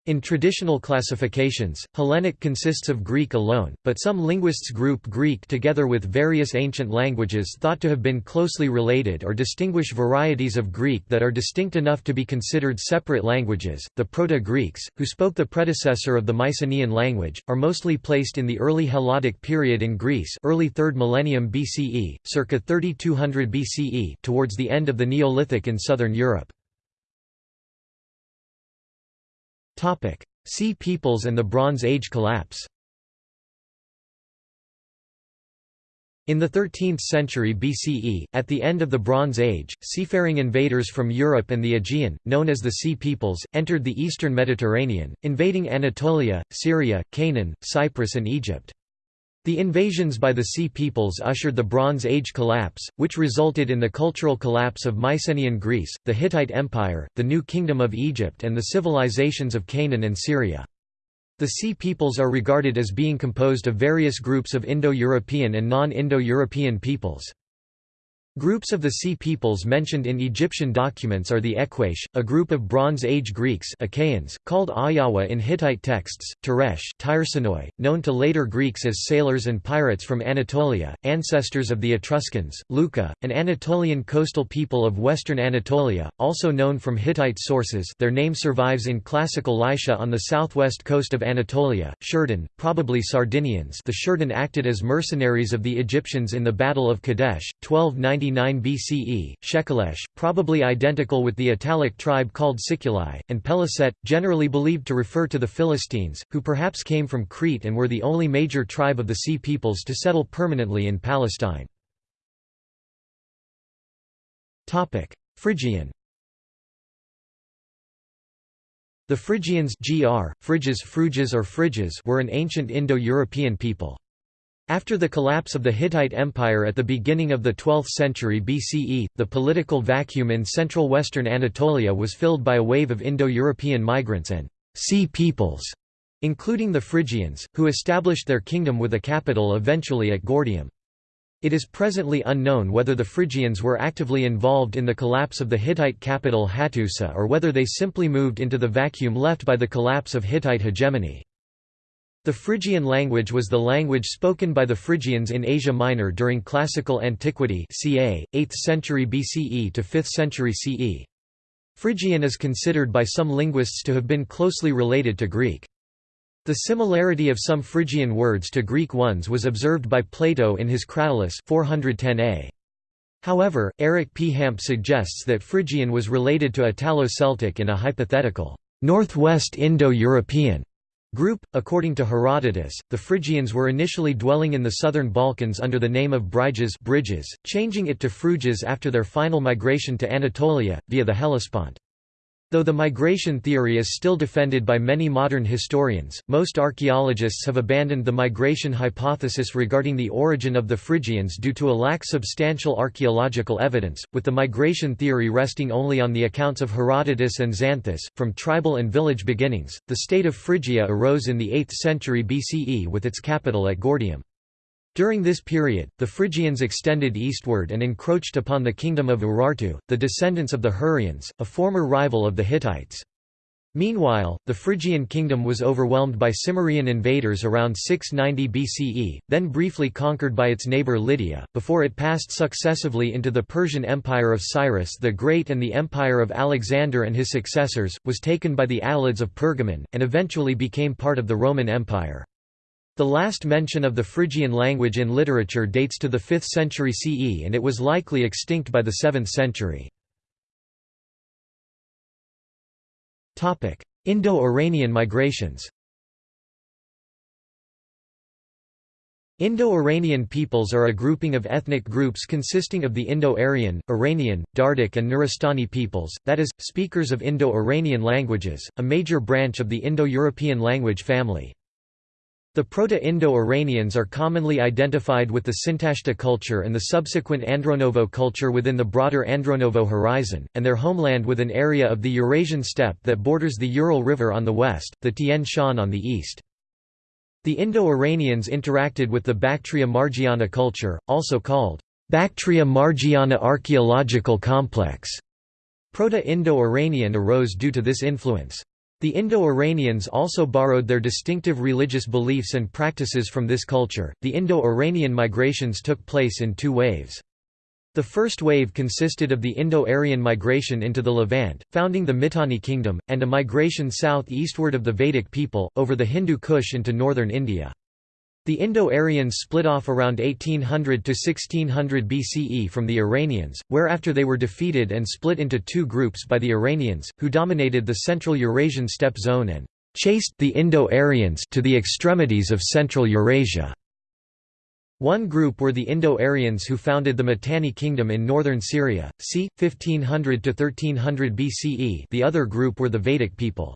In traditional classifications, Hellenic consists of Greek alone, but some linguists group Greek together with various ancient languages thought to have been closely related or distinguish varieties of Greek that are distinct enough to be considered separate languages. The Proto-Greeks, who spoke the predecessor of the Mycenaean language, are mostly placed in the early Helladic period in Greece, early 3rd millennium BCE, circa 3200 BCE, towards the end of the Neolithic in southern Europe. Sea peoples and the Bronze Age collapse In the 13th century BCE, at the end of the Bronze Age, seafaring invaders from Europe and the Aegean, known as the Sea Peoples, entered the eastern Mediterranean, invading Anatolia, Syria, Canaan, Cyprus and Egypt. The invasions by the Sea Peoples ushered the Bronze Age collapse, which resulted in the cultural collapse of Mycenaean Greece, the Hittite Empire, the New Kingdom of Egypt and the civilizations of Canaan and Syria. The Sea Peoples are regarded as being composed of various groups of Indo-European and non-Indo-European peoples. Groups of the Sea peoples mentioned in Egyptian documents are the Eqash, a group of Bronze Age Greeks Achaeans, called Ayawa in Hittite texts, Teresh Tyrsonoi, known to later Greeks as sailors and pirates from Anatolia, ancestors of the Etruscans, Luca, an Anatolian coastal people of western Anatolia, also known from Hittite sources. Their name survives in classical Lycia on the southwest coast of Anatolia, Shurdun, probably Sardinians. The Shurdun acted as mercenaries of the Egyptians in the Battle of Kadesh, 1290 99 BCE, Shekelesh, probably identical with the Italic tribe called Siculi, and Peliset, generally believed to refer to the Philistines, who perhaps came from Crete and were the only major tribe of the Sea peoples to settle permanently in Palestine. Phrygian The Phrygians gr, Phryges Phryges or Phryges were an ancient Indo-European people. After the collapse of the Hittite Empire at the beginning of the 12th century BCE, the political vacuum in central western Anatolia was filled by a wave of Indo-European migrants and «sea peoples», including the Phrygians, who established their kingdom with a capital eventually at Gordium. It is presently unknown whether the Phrygians were actively involved in the collapse of the Hittite capital Hattusa or whether they simply moved into the vacuum left by the collapse of Hittite hegemony. The Phrygian language was the language spoken by the Phrygians in Asia Minor during Classical Antiquity ca. 8th century BCE to 5th century CE. Phrygian is considered by some linguists to have been closely related to Greek. The similarity of some Phrygian words to Greek ones was observed by Plato in his Cratylus 410a. However, Eric P. Hamp suggests that Phrygian was related to Italo-Celtic in a hypothetical, Northwest Indo-European Group, according to Herodotus, the Phrygians were initially dwelling in the southern Balkans under the name of Bryges bridges, changing it to Phryges after their final migration to Anatolia, via the Hellespont. Though the migration theory is still defended by many modern historians, most archaeologists have abandoned the migration hypothesis regarding the origin of the Phrygians due to a lack substantial archaeological evidence, with the migration theory resting only on the accounts of Herodotus and Xanthus. From tribal and village beginnings, the state of Phrygia arose in the 8th century BCE with its capital at Gordium. During this period, the Phrygians extended eastward and encroached upon the kingdom of Urartu, the descendants of the Hurrians, a former rival of the Hittites. Meanwhile, the Phrygian kingdom was overwhelmed by Cimmerian invaders around 690 BCE, then briefly conquered by its neighbour Lydia, before it passed successively into the Persian Empire of Cyrus the Great and the Empire of Alexander and his successors, was taken by the Alids of Pergamon, and eventually became part of the Roman Empire. The last mention of the Phrygian language in literature dates to the 5th century CE and it was likely extinct by the 7th century. Indo-Iranian migrations Indo-Iranian peoples are a grouping of ethnic groups consisting of the Indo-Aryan, Iranian, Dardic and Nuristani peoples, that is, speakers of Indo-Iranian languages, a major branch of the Indo-European language family. The Proto-Indo-Iranians are commonly identified with the Sintashta culture and the subsequent Andronovo culture within the broader Andronovo horizon, and their homeland with an area of the Eurasian steppe that borders the Ural River on the west, the Tian Shan on the east. The Indo-Iranians interacted with the Bactria Margiana culture, also called Bactria Margiana archaeological complex. Proto-Indo-Iranian arose due to this influence. The Indo-Iranians also borrowed their distinctive religious beliefs and practices from this culture. The Indo-Iranian migrations took place in two waves. The first wave consisted of the Indo-Aryan migration into the Levant, founding the Mitanni kingdom, and a migration south-eastward of the Vedic people, over the Hindu Kush into northern India. The Indo-Aryans split off around 1800 to 1600 BCE from the Iranians, whereafter they were defeated and split into two groups by the Iranians, who dominated the central Eurasian steppe zone and chased the Indo-Aryans to the extremities of central Eurasia. One group were the Indo-Aryans who founded the Mitanni kingdom in northern Syria, c. 1500 to 1300 BCE. The other group were the Vedic people.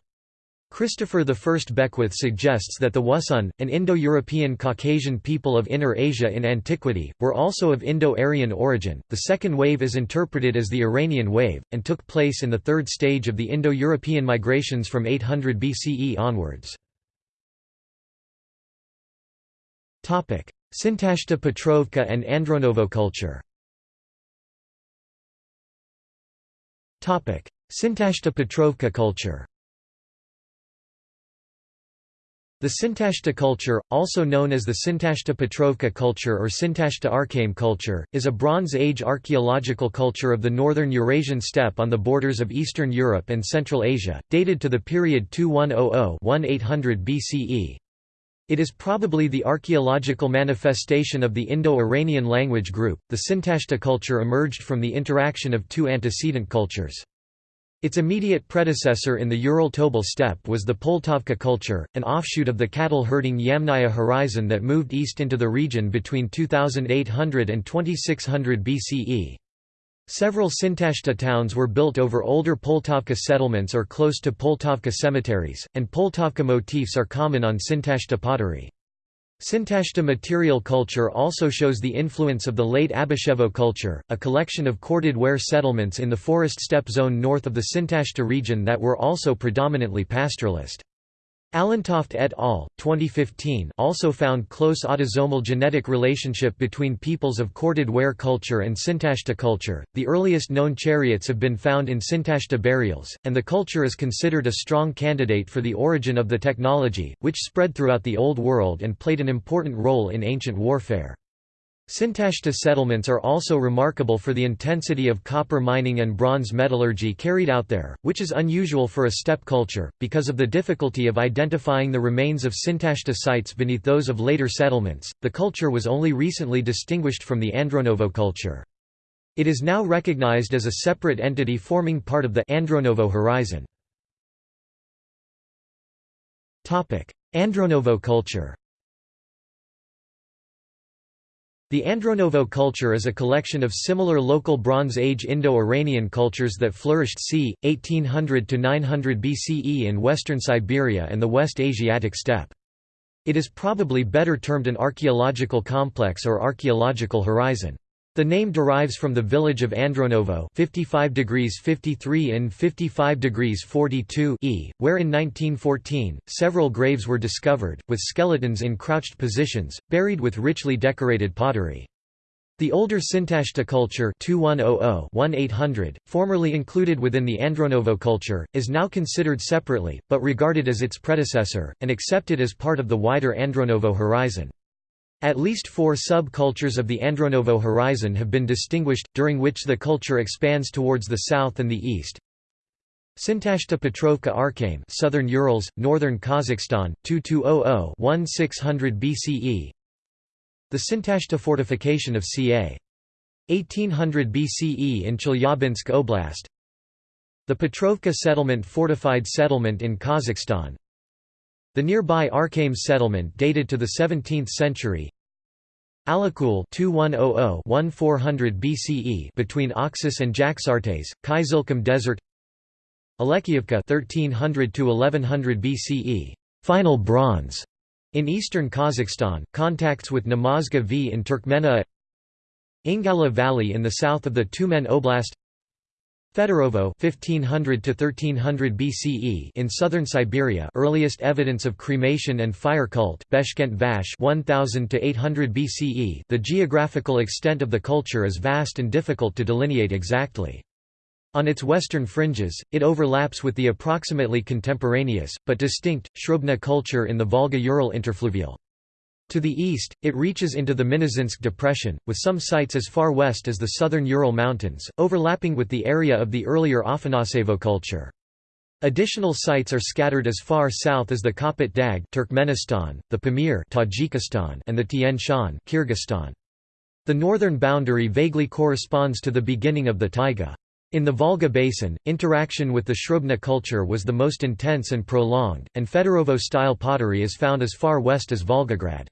Christopher I Beckwith suggests that the Wusun, an Indo-European Caucasian people of Inner Asia in antiquity, were also of Indo-Aryan origin. The second wave is interpreted as the Iranian wave, and took place in the third stage of the Indo-European migrations from 800 BCE onwards. Sintashta Petrovka and Andronovo culture Sintashta Petrovka culture The Sintashta culture, also known as the Sintashta Petrovka culture or Sintashta Arkaim culture, is a Bronze Age archaeological culture of the northern Eurasian steppe on the borders of Eastern Europe and Central Asia, dated to the period 2100–1800 BCE. It is probably the archaeological manifestation of the Indo-Iranian language group. The Sintashta culture emerged from the interaction of two antecedent cultures. Its immediate predecessor in the Ural-Tobol steppe was the Poltavka culture, an offshoot of the cattle-herding Yamnaya horizon that moved east into the region between 2800 and 2600 BCE. Several Sintashta towns were built over older Poltavka settlements or close to Poltavka cemeteries, and Poltavka motifs are common on Sintashta pottery. Sintashta material culture also shows the influence of the late Abashevo culture, a collection of corded ware settlements in the forest steppe zone north of the Sintashta region that were also predominantly pastoralist. Allentoft et al. 2015 also found close autosomal genetic relationship between peoples of corded ware culture and Sintashta culture. The earliest known chariots have been found in Sintashta burials, and the culture is considered a strong candidate for the origin of the technology, which spread throughout the Old World and played an important role in ancient warfare. Sintashta settlements are also remarkable for the intensity of copper mining and bronze metallurgy carried out there, which is unusual for a steppe culture, because of the difficulty of identifying the remains of Sintashta sites beneath those of later settlements. The culture was only recently distinguished from the Andronovo culture. It is now recognized as a separate entity forming part of the Andronovo horizon. Andronovo culture the Andronovo culture is a collection of similar local Bronze Age Indo-Iranian cultures that flourished c. 1800 to 900 BCE in western Siberia and the West Asiatic steppe. It is probably better termed an archaeological complex or archaeological horizon. The name derives from the village of Andronovo 55 degrees 53 in 55 degrees 42 e, where in 1914, several graves were discovered, with skeletons in crouched positions, buried with richly decorated pottery. The older Sintashta culture 2100-1800, formerly included within the Andronovo culture, is now considered separately, but regarded as its predecessor, and accepted as part of the wider Andronovo horizon. At least four sub-cultures of the Andronovo horizon have been distinguished, during which the culture expands towards the south and the east. Sintashta Petrovka Arkaim Southern Urals, Northern Kazakhstan, 2200-1600 BCE The Sintashta fortification of ca. 1800 BCE in Chelyabinsk Oblast The Petrovka settlement fortified settlement in Kazakhstan the nearby Arkaim settlement dated to the 17th century. Alakul 2100-1400 BCE between Oxus and Jaxartes, Kyzylkum Desert. Alekhiyevka 1300 to 1100 BCE, final bronze in eastern Kazakhstan, contacts with Namazga V in Turkmenia. Ingala Valley in the south of the Tyumen Oblast. Fedorovo 1500 to 1300 BCE in southern Siberia earliest evidence of cremation and fire cult Beshkent Vash 1000 to 800 BCE The geographical extent of the culture is vast and difficult to delineate exactly. On its western fringes, it overlaps with the approximately contemporaneous, but distinct, Srubna culture in the Volga-Ural interfluvial. To the east, it reaches into the Minusinsk Depression, with some sites as far west as the southern Ural Mountains, overlapping with the area of the earlier Afanasevo culture. Additional sites are scattered as far south as the Kopet Dag Turkmenistan, the Pamir Tajikistan, and the Tian Shan Kyrgyzstan. The northern boundary vaguely corresponds to the beginning of the taiga. In the Volga basin, interaction with the Srubna culture was the most intense and prolonged, and Fedorovo-style pottery is found as far west as Volgograd.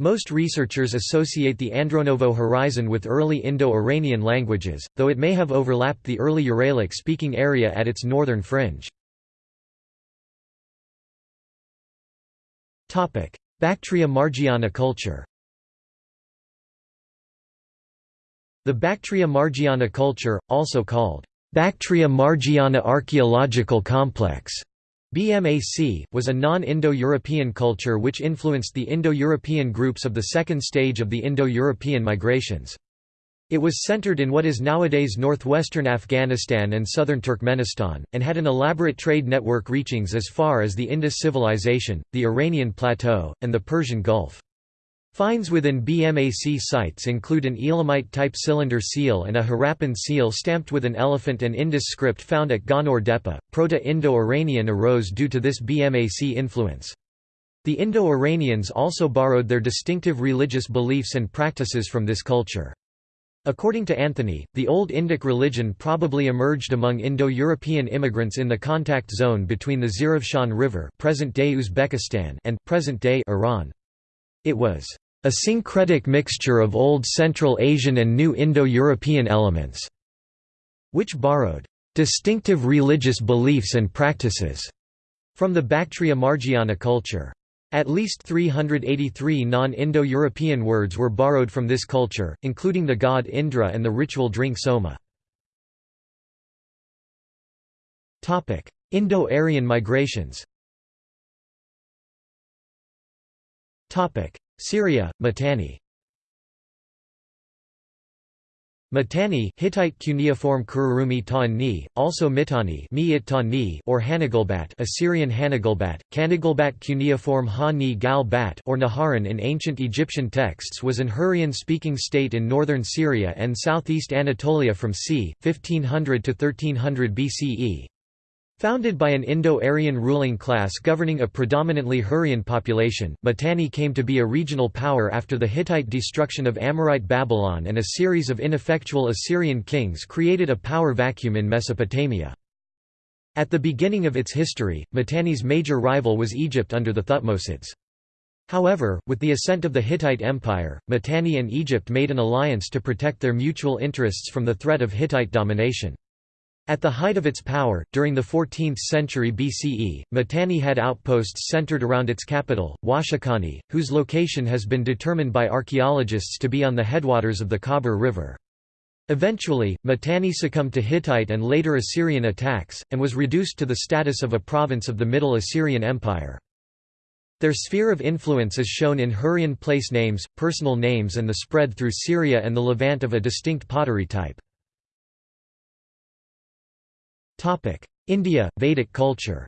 Most researchers associate the Andronovo horizon with early Indo-Iranian languages, though it may have overlapped the early Uralic-speaking area at its northern fringe. Bactria Margiana culture The Bactria Margiana culture, also called Bactria Margiana Archaeological Complex, BMAC, was a non-Indo-European culture which influenced the Indo-European groups of the second stage of the Indo-European migrations. It was centered in what is nowadays northwestern Afghanistan and southern Turkmenistan, and had an elaborate trade network reachings as far as the Indus civilization, the Iranian plateau, and the Persian Gulf. Finds within BMAC sites include an Elamite-type cylinder seal and a Harappan seal stamped with an elephant and Indus script found at Gonur Depe. Proto-Indo-Iranian arose due to this BMAC influence. The Indo-Iranians also borrowed their distinctive religious beliefs and practices from this culture. According to Anthony, the Old Indic religion probably emerged among Indo-European immigrants in the contact zone between the Zarafshan River present-day Uzbekistan and present-day Iran. It was a syncretic mixture of Old Central Asian and New Indo-European elements, which borrowed distinctive religious beliefs and practices from the Bactria Margiana culture. At least 383 non-Indo-European words were borrowed from this culture, including the god Indra and the ritual drink soma. Indo-Aryan migrations Syria, Mitanni Mitanni Hittite cuneiform Kururumi Ta'ni, also Mitanni or Hanagalbat Assyrian Hanagalbat, Kanagalbat cuneiform Ha-Ni Gal-Bat or Naharan in ancient Egyptian texts was an Hurrian-speaking state in northern Syria and southeast Anatolia from c. 1500 to 1300 BCE, Founded by an Indo-Aryan ruling class governing a predominantly Hurrian population, Mitanni came to be a regional power after the Hittite destruction of Amorite Babylon and a series of ineffectual Assyrian kings created a power vacuum in Mesopotamia. At the beginning of its history, Mitanni's major rival was Egypt under the Thutmosids. However, with the ascent of the Hittite Empire, Mitanni and Egypt made an alliance to protect their mutual interests from the threat of Hittite domination. At the height of its power, during the 14th century BCE, Mitanni had outposts centered around its capital, Washukanni, whose location has been determined by archaeologists to be on the headwaters of the Khabur River. Eventually, Mitanni succumbed to Hittite and later Assyrian attacks, and was reduced to the status of a province of the Middle Assyrian Empire. Their sphere of influence is shown in Hurrian place names, personal names and the spread through Syria and the Levant of a distinct pottery type. India, Vedic culture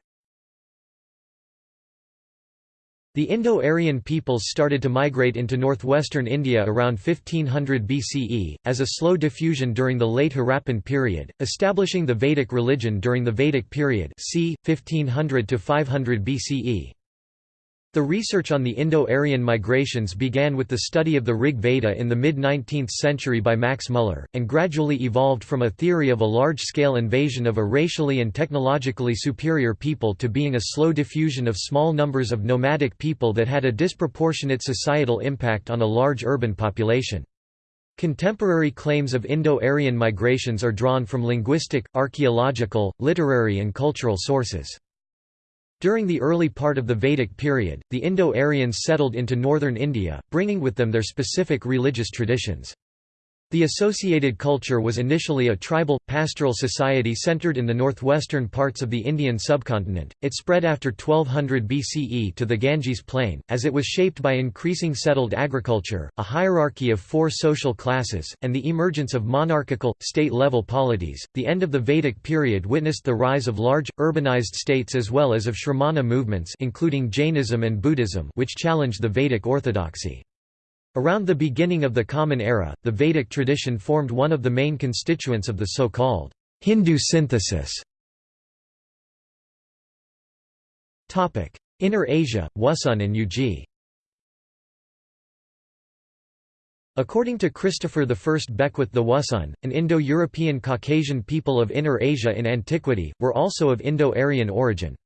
The Indo-Aryan peoples started to migrate into northwestern India around 1500 BCE, as a slow diffusion during the late Harappan period, establishing the Vedic religion during the Vedic period c. 1500 to 500 BCE. The research on the Indo-Aryan migrations began with the study of the Rig Veda in the mid-19th century by Max Muller, and gradually evolved from a theory of a large-scale invasion of a racially and technologically superior people to being a slow diffusion of small numbers of nomadic people that had a disproportionate societal impact on a large urban population. Contemporary claims of Indo-Aryan migrations are drawn from linguistic, archaeological, literary and cultural sources. During the early part of the Vedic period, the Indo-Aryans settled into northern India, bringing with them their specific religious traditions. The associated culture was initially a tribal, pastoral society centered in the northwestern parts of the Indian subcontinent. It spread after 1200 BCE to the Ganges plain, as it was shaped by increasing settled agriculture, a hierarchy of four social classes, and the emergence of monarchical, state level polities. The end of the Vedic period witnessed the rise of large, urbanized states as well as of Shramana movements, including Jainism and Buddhism, which challenged the Vedic orthodoxy. Around the beginning of the Common Era, the Vedic tradition formed one of the main constituents of the so-called Hindu synthesis. Inner Asia, Wusun and Yuezhi According to Christopher I Beckwith the Wusun, an Indo-European Caucasian people of Inner Asia in antiquity, were also of Indo-Aryan origin.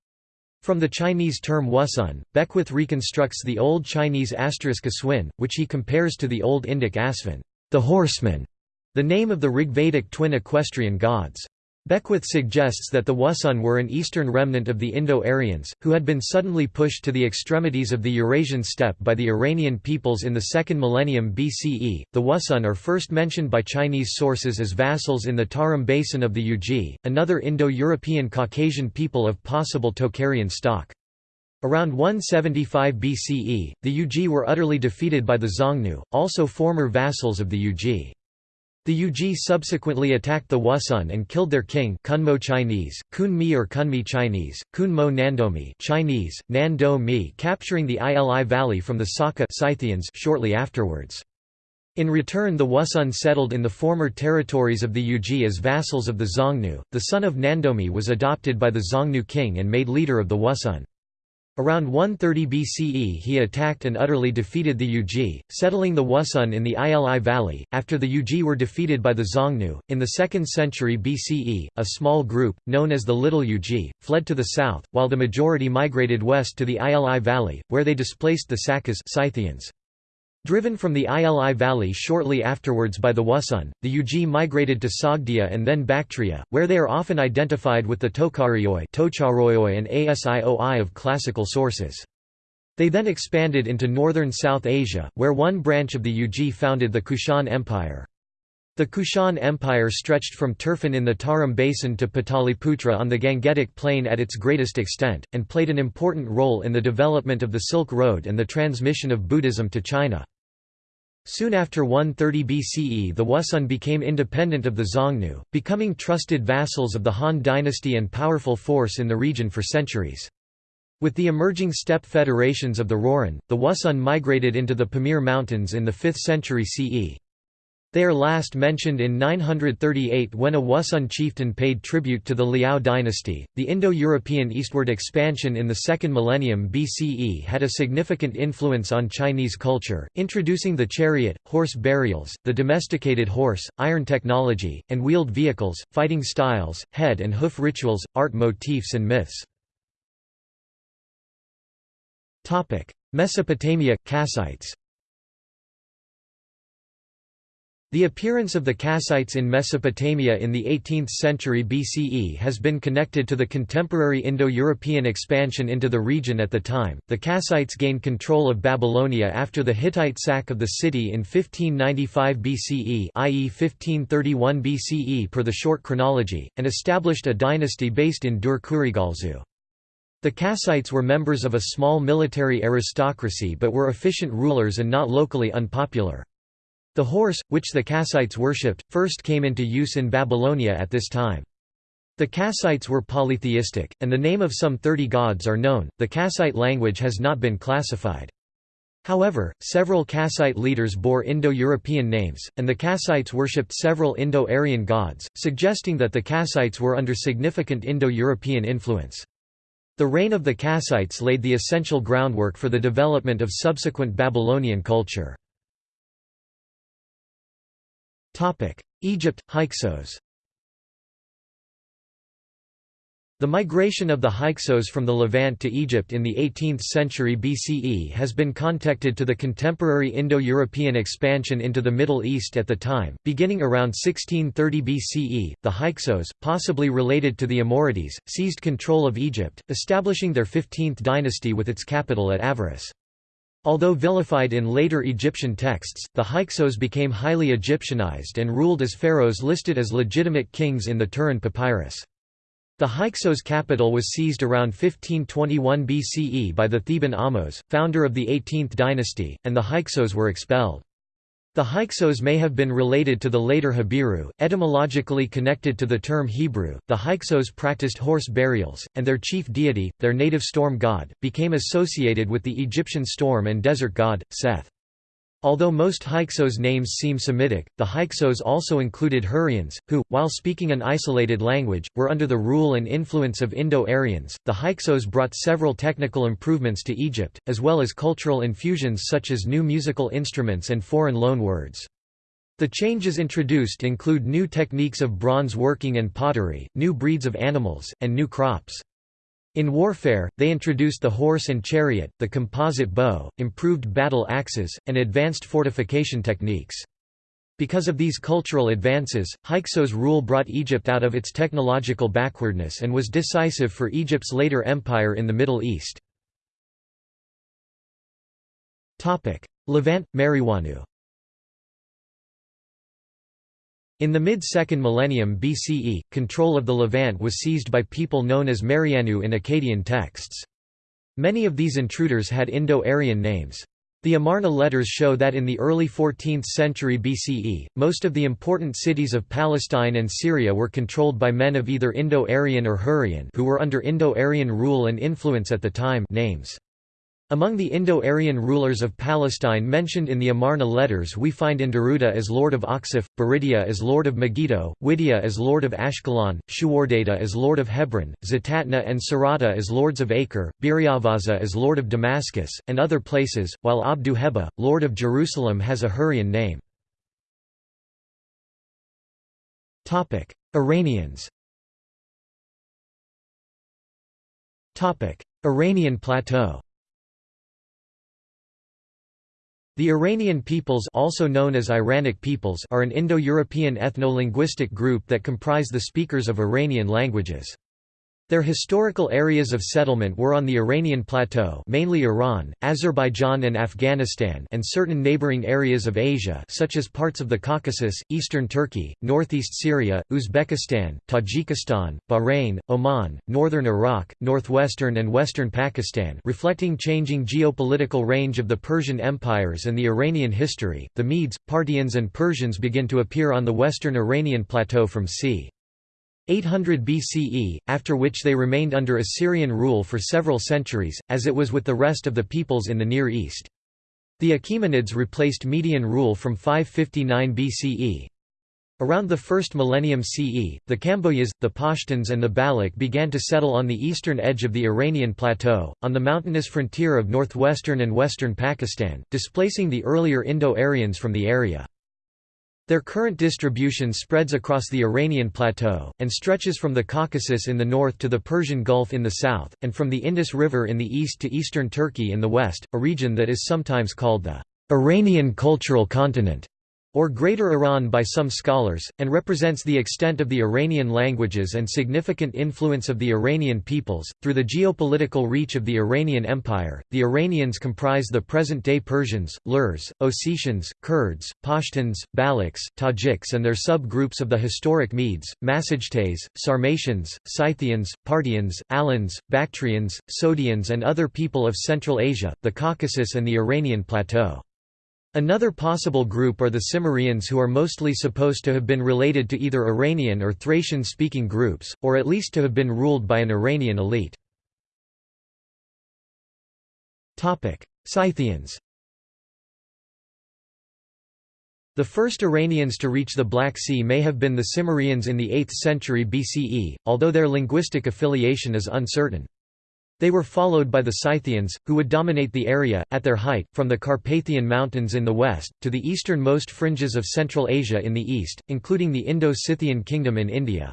From the Chinese term Wusun, Beckwith reconstructs the Old Chinese asterisk aswin, which he compares to the Old Indic asvin, the horseman, the name of the Rigvedic twin equestrian gods. Beckwith suggests that the Wusun were an eastern remnant of the Indo-Aryans, who had been suddenly pushed to the extremities of the Eurasian steppe by the Iranian peoples in the second millennium BCE. The Wusun are first mentioned by Chinese sources as vassals in the Tarim basin of the Yuezhi, another Indo-European Caucasian people of possible Tocharian stock. Around 175 BCE, the Yuezhi were utterly defeated by the Xiongnu, also former vassals of the Yuezhi. The Yuezhi subsequently attacked the Wusun and killed their king Kunmo Chinese, Kun Mi or Kunmi Chinese, Kun Mo Nandomi Chinese, Nando Mi capturing the Ili Valley from the Saka Scythians shortly afterwards. In return the Wusun settled in the former territories of the Yuezhi as vassals of the Xiongnu. The son of Nandomi was adopted by the Xiongnu king and made leader of the Wusun. Around 130 BCE he attacked and utterly defeated the Yuezhi, settling the Wusun in the Ili Valley. After the Yuezhi were defeated by the Xiongnu, in the 2nd century BCE, a small group, known as the Little Yuezhi, fled to the south, while the majority migrated west to the Ili Valley, where they displaced the Sakas Scythians. Driven from the Ili Valley shortly afterwards by the Wusun, the Yuezhi migrated to Sogdia and then Bactria, where they are often identified with the Tocharioi and Asioi of classical sources. They then expanded into northern South Asia, where one branch of the Yuezhi founded the Kushan Empire. The Kushan Empire stretched from Turfan in the Tarim Basin to Pataliputra on the Gangetic Plain at its greatest extent, and played an important role in the development of the Silk Road and the transmission of Buddhism to China. Soon after 130 BCE the Wusun became independent of the Xiongnu, becoming trusted vassals of the Han dynasty and powerful force in the region for centuries. With the emerging steppe federations of the Rouran, the Wusun migrated into the Pamir Mountains in the 5th century CE. They are last mentioned in 938 when a Wusun chieftain paid tribute to the Liao dynasty. The Indo European eastward expansion in the second millennium BCE had a significant influence on Chinese culture, introducing the chariot, horse burials, the domesticated horse, iron technology, and wheeled vehicles, fighting styles, head and hoof rituals, art motifs, and myths. Mesopotamia, Kassites The appearance of the Kassites in Mesopotamia in the 18th century BCE has been connected to the contemporary Indo-European expansion into the region at the time. The Kassites gained control of Babylonia after the Hittite sack of the city in 1595 BCE, i.e. 1531 BCE per the short chronology, and established a dynasty based in Dur-Kurigalzu. The Kassites were members of a small military aristocracy but were efficient rulers and not locally unpopular. The horse, which the Kassites worshipped, first came into use in Babylonia at this time. The Kassites were polytheistic, and the name of some 30 gods are known. The Kassite language has not been classified. However, several Kassite leaders bore Indo-European names, and the Kassites worshipped several Indo-Aryan gods, suggesting that the Kassites were under significant Indo-European influence. The reign of the Kassites laid the essential groundwork for the development of subsequent Babylonian culture. Egypt, Hyksos The migration of the Hyksos from the Levant to Egypt in the 18th century BCE has been connected to the contemporary Indo-European expansion into the Middle East at the time. Beginning around 1630 BCE, the Hyksos, possibly related to the Amorites, seized control of Egypt, establishing their 15th dynasty with its capital at Avaris. Although vilified in later Egyptian texts, the Hyksos became highly Egyptianized and ruled as pharaohs listed as legitimate kings in the Turin Papyrus. The Hyksos capital was seized around 1521 BCE by the Theban Ahmose, founder of the 18th dynasty, and the Hyksos were expelled. The Hyksos may have been related to the later Habiru, etymologically connected to the term Hebrew. The Hyksos practiced horse burials, and their chief deity, their native storm god, became associated with the Egyptian storm and desert god, Seth. Although most Hyksos names seem Semitic, the Hyksos also included Hurrians, who, while speaking an isolated language, were under the rule and influence of Indo-Aryans. The Hyksos brought several technical improvements to Egypt, as well as cultural infusions such as new musical instruments and foreign loan words. The changes introduced include new techniques of bronze working and pottery, new breeds of animals, and new crops. In warfare, they introduced the horse and chariot, the composite bow, improved battle axes, and advanced fortification techniques. Because of these cultural advances, Hyksos' rule brought Egypt out of its technological backwardness and was decisive for Egypt's later empire in the Middle East. Levant, Mariwanu In the mid-second millennium BCE, control of the Levant was seized by people known as Marianu in Akkadian texts. Many of these intruders had Indo-Aryan names. The Amarna letters show that in the early 14th century BCE, most of the important cities of Palestine and Syria were controlled by men of either Indo-Aryan or Hurrian who were under Indo-Aryan rule and influence at the time names. Among the Indo-Aryan rulers of Palestine mentioned in the Amarna letters we find Endaruta as lord of Achshaph, Biridiya as lord of Megiddo, Widia as lord of Ashkelon, Shuwardata as lord of Hebron, Zatatna and Sarata as lords of Acre, Biryawaza as lord of Damascus, and other places, while Abdu Heba, lord of Jerusalem has a Hurrian name. Iranians Iranian plateau The Iranian peoples also known as Iranic peoples are an Indo-European ethno-linguistic group that comprise the speakers of Iranian languages. Their historical areas of settlement were on the Iranian plateau mainly Iran, Azerbaijan and Afghanistan and certain neighboring areas of Asia such as parts of the Caucasus, eastern Turkey, northeast Syria, Uzbekistan, Tajikistan, Bahrain, Oman, northern Iraq, northwestern and western Pakistan reflecting changing geopolitical range of the Persian empires and the Iranian history. The Medes, Parthians and Persians begin to appear on the western Iranian plateau from c. 800 BCE, after which they remained under Assyrian rule for several centuries, as it was with the rest of the peoples in the Near East. The Achaemenids replaced Median rule from 559 BCE. Around the first millennium CE, the Kambojas, the Pashtuns and the Baloch began to settle on the eastern edge of the Iranian plateau, on the mountainous frontier of northwestern and western Pakistan, displacing the earlier Indo-Aryans from the area. Their current distribution spreads across the Iranian plateau, and stretches from the Caucasus in the north to the Persian Gulf in the south, and from the Indus River in the east to eastern Turkey in the west, a region that is sometimes called the Iranian Cultural Continent or Greater Iran by some scholars, and represents the extent of the Iranian languages and significant influence of the Iranian peoples. Through the geopolitical reach of the Iranian Empire, the Iranians comprise the present day Persians, Lurs, Ossetians, Kurds, Pashtuns, Balochs, Tajiks, and their subgroups of the historic Medes, Massagetes, Sarmatians, Scythians, Parthians, Alans, Bactrians, Sogdians, and other people of Central Asia, the Caucasus, and the Iranian plateau. Another possible group are the Cimmerians who are mostly supposed to have been related to either Iranian or Thracian-speaking groups, or at least to have been ruled by an Iranian elite. Scythians The first Iranians to reach the Black Sea may have been the Cimmerians in the 8th century BCE, although their linguistic affiliation is uncertain. They were followed by the Scythians, who would dominate the area, at their height, from the Carpathian Mountains in the west, to the easternmost fringes of Central Asia in the east, including the Indo-Scythian kingdom in India.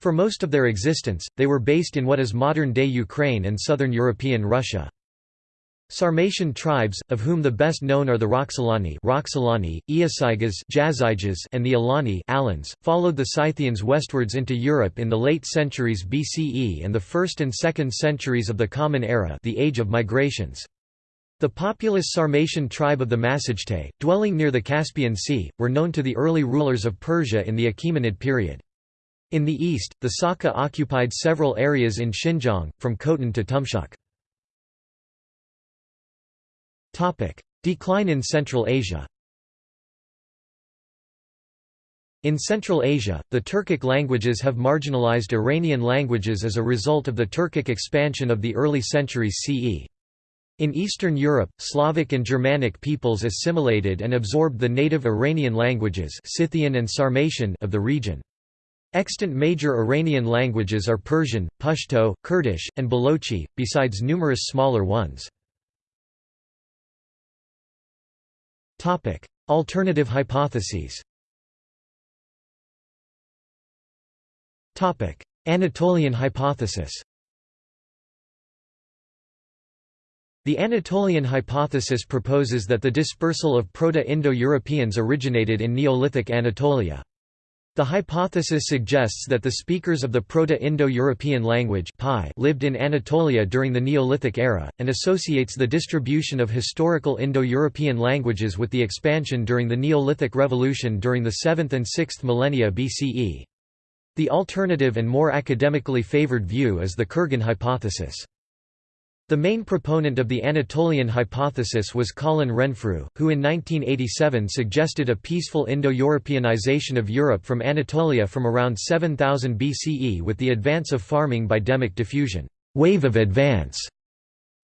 For most of their existence, they were based in what is modern-day Ukraine and southern European Russia. Sarmatian tribes, of whom the best known are the Roxolani, Roxolani Iazyges, and the Alani Alans, followed the Scythians westwards into Europe in the late centuries BCE and the 1st and 2nd centuries of the Common Era the Age of Migrations. The populous Sarmatian tribe of the Massagetei, dwelling near the Caspian Sea, were known to the early rulers of Persia in the Achaemenid period. In the east, the Saka occupied several areas in Xinjiang, from Khotan to Tumshuk. Decline in Central Asia In Central Asia, the Turkic languages have marginalized Iranian languages as a result of the Turkic expansion of the early centuries CE. In Eastern Europe, Slavic and Germanic peoples assimilated and absorbed the native Iranian languages Scythian and Sarmatian of the region. Extant major Iranian languages are Persian, Pashto, Kurdish, and Balochi, besides numerous smaller ones. Topic: Alternative hypotheses. Topic: Anatolian hypothesis. The Anatolian hypothesis proposes that the dispersal of Proto-Indo-Europeans originated in Neolithic Anatolia. The hypothesis suggests that the speakers of the Proto-Indo-European language lived in Anatolia during the Neolithic era, and associates the distribution of historical Indo-European languages with the expansion during the Neolithic Revolution during the 7th and 6th millennia BCE. The alternative and more academically favored view is the Kurgan hypothesis. The main proponent of the Anatolian hypothesis was Colin Renfrew, who in 1987 suggested a peaceful Indo-Europeanization of Europe from Anatolia from around 7000 BCE with the advance of farming by demic diffusion wave of advance".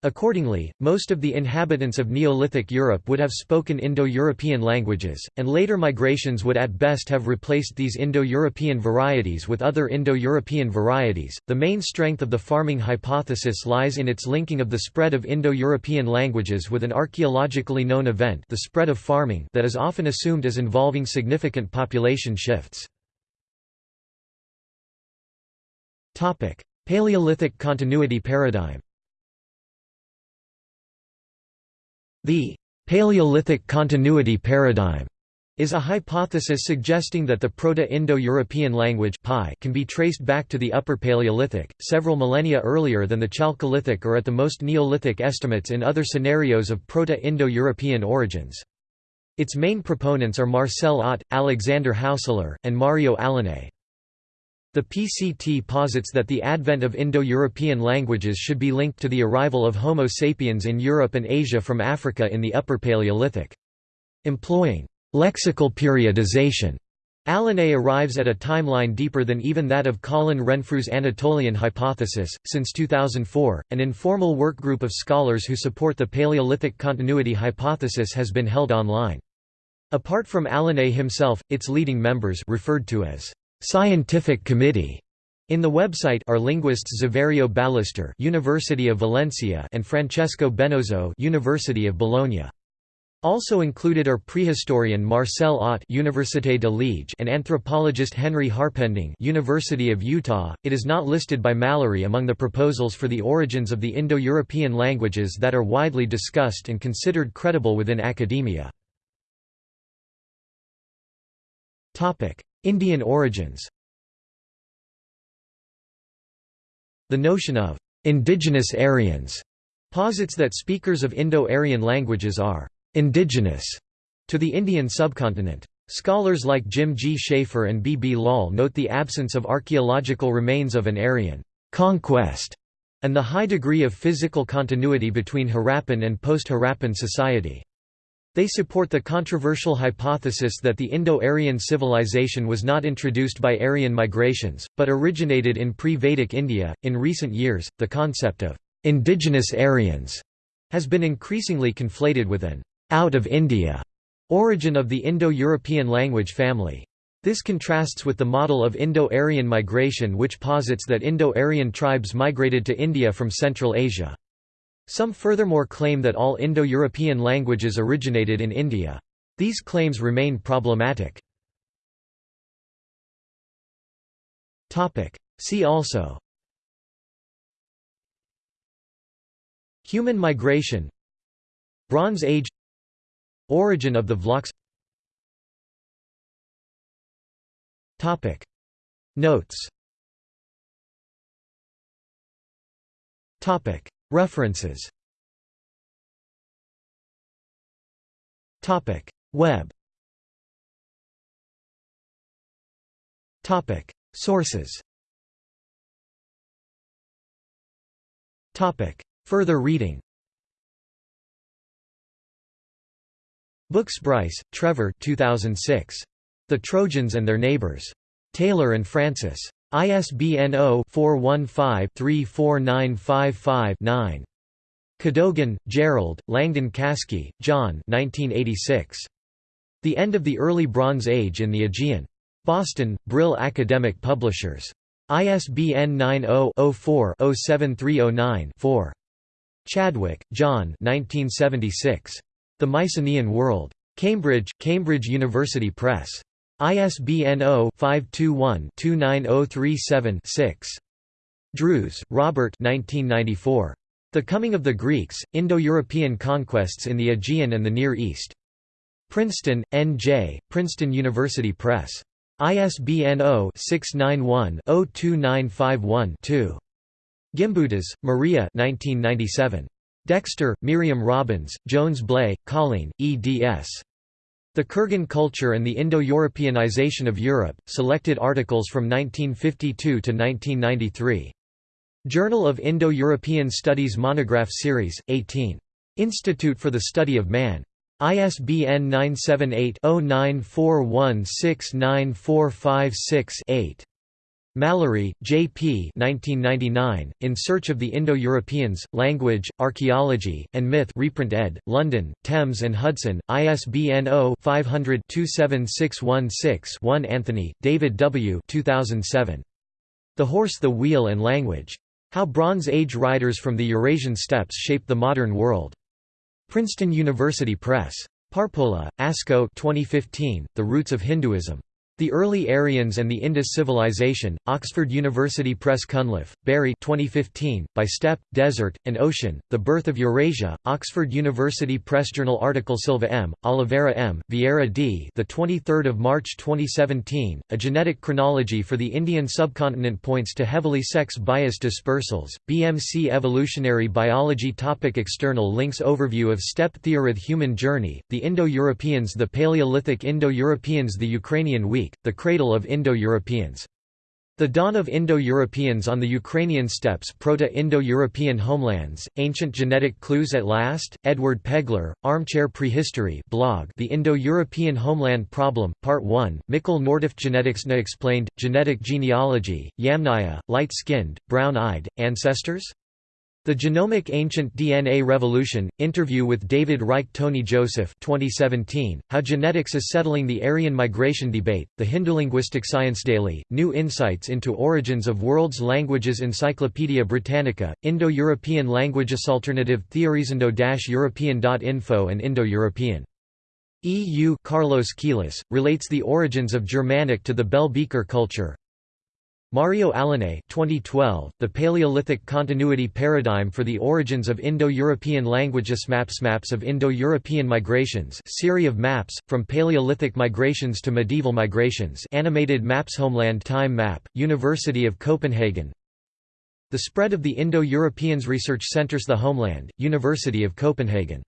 Accordingly, most of the inhabitants of Neolithic Europe would have spoken Indo-European languages, and later migrations would at best have replaced these Indo-European varieties with other Indo-European varieties. The main strength of the farming hypothesis lies in its linking of the spread of Indo-European languages with an archaeologically known event, the spread of farming, that is often assumed as involving significant population shifts. Topic: Paleolithic continuity paradigm. The Paleolithic continuity paradigm is a hypothesis suggesting that the Proto-Indo-European language can be traced back to the Upper Paleolithic, several millennia earlier than the Chalcolithic or at the most Neolithic estimates in other scenarios of Proto-Indo-European origins. Its main proponents are Marcel Otte, Alexander Haussler, and Mario Alinei. The PCT posits that the advent of Indo-European languages should be linked to the arrival of Homo sapiens in Europe and Asia from Africa in the Upper Paleolithic. Employing lexical periodization, Alinei arrives at a timeline deeper than even that of Colin Renfrew's Anatolian hypothesis. Since 2004, an informal workgroup of scholars who support the Paleolithic continuity hypothesis has been held online. Apart from Alinei himself, its leading members referred to as Scientific Committee. In the website are linguists Saverio Ballester, University of Valencia, and Francesco Benozzo, University of Bologna. Also included are prehistorian Marcel Otte, Université de Liège, and anthropologist Henry Harpending, University of Utah. It is not listed by Mallory among the proposals for the origins of the Indo-European languages that are widely discussed and considered credible within academia. Topic: Indian origins The notion of «indigenous Aryans» posits that speakers of Indo-Aryan languages are «indigenous» to the Indian subcontinent. Scholars like Jim G. Shaffer and B. B. Lal note the absence of archaeological remains of an Aryan «conquest» and the high degree of physical continuity between Harappan and post-Harappan society. They support the controversial hypothesis that the Indo-Aryan civilization was not introduced by Aryan migrations, but originated in pre-Vedic India. In recent years, the concept of indigenous Aryans has been increasingly conflated with an out of India origin of the Indo-European language family. This contrasts with the model of Indo-Aryan migration which posits that Indo-Aryan tribes migrated to India from Central Asia. Some furthermore claim that all Indo-European languages originated in India. These claims remain problematic. See also Human migration Bronze Age Origin of the Vlachs Notes References. Topic. Web. Topic. Sources. Topic. Further reading. Books Bryce, Trevor 2006. The Trojans and Their Neighbors. Taylor and Francis. ISBN 0-415-34955-9. Cadogan, Gerald, Langdon Caskey, John 1986. The End of the Early Bronze Age in the Aegean. Boston, Brill Academic Publishers. ISBN 90-04-07309-4. Chadwick, John 1976. The Mycenaean World. Cambridge, Cambridge University Press. ISBN 0-521-29037-6. Drews, Robert The Coming of the Greeks, Indo-European Conquests in the Aegean and the Near East. Princeton, N.J., Princeton University Press. ISBN 0-691-02951-2. Gimbutas, Maria Dexter, Miriam Robbins, Jones Blay, Colleen, eds. The Kurgan Culture and the Indo-Europeanization of Europe, selected articles from 1952 to 1993. Journal of Indo-European Studies Monograph Series, 18. Institute for the Study of Man. ISBN 978-0941694556-8. Mallory, J. P. 1999, In Search of the Indo-Europeans, Language, Archaeology, and Myth reprint ed., London, Thames and Hudson, ISBN 0-500-27616-1 Anthony, David W. 2007. The Horse the Wheel and Language. How Bronze Age Riders from the Eurasian Steppes Shaped the Modern World. Princeton University Press. Parpola, Asko 2015, The Roots of Hinduism. The Early Aryans and the Indus Civilization, Oxford University Press Cunliffe, Barry 2015, By Steppe, Desert, and Ocean, The Birth of Eurasia, Oxford University Press Journal article Silva M., Oliveira M., Vieira D. The 23rd of March 2017, A Genetic Chronology for the Indian Subcontinent points to heavily sex-biased dispersals, BMC Evolutionary Biology topic External links Overview of Steppe Theoryth Human Journey, The Indo-Europeans The Paleolithic Indo-Europeans The Ukrainian Week the cradle of Indo-Europeans. The dawn of Indo-Europeans on the Ukrainian steppes Proto-Indo-European homelands, Ancient Genetic Clues at Last, Edward Pegler, Armchair Prehistory blog The Indo-European Homeland Problem, Part 1, Mikkel Nordift Genetics Na Explained, Genetic Genealogy, Yamnaya, Light-Skinned, Brown-Eyed, Ancestors? The Genomic Ancient DNA Revolution, interview with David Reich Tony Joseph 2017, How Genetics is Settling the Aryan Migration Debate, The Hindulinguistic Science Daily, New Insights into Origins of World's Languages Encyclopaedia Britannica, Indo-European Languages Alternative Theories Indo-European.info and Indo-European. EU Carlos Quiles, relates the origins of Germanic to the Bell Beaker culture, Mario Alinei 2012, The Paleolithic Continuity Paradigm for the Origins of Indo-European Languages Maps Maps of Indo-European Migrations Series of Maps, From Paleolithic Migrations to Medieval Migrations Animated Maps Homeland Time Map, University of Copenhagen. The Spread of the Indo-Europeans Research Centers The Homeland, University of Copenhagen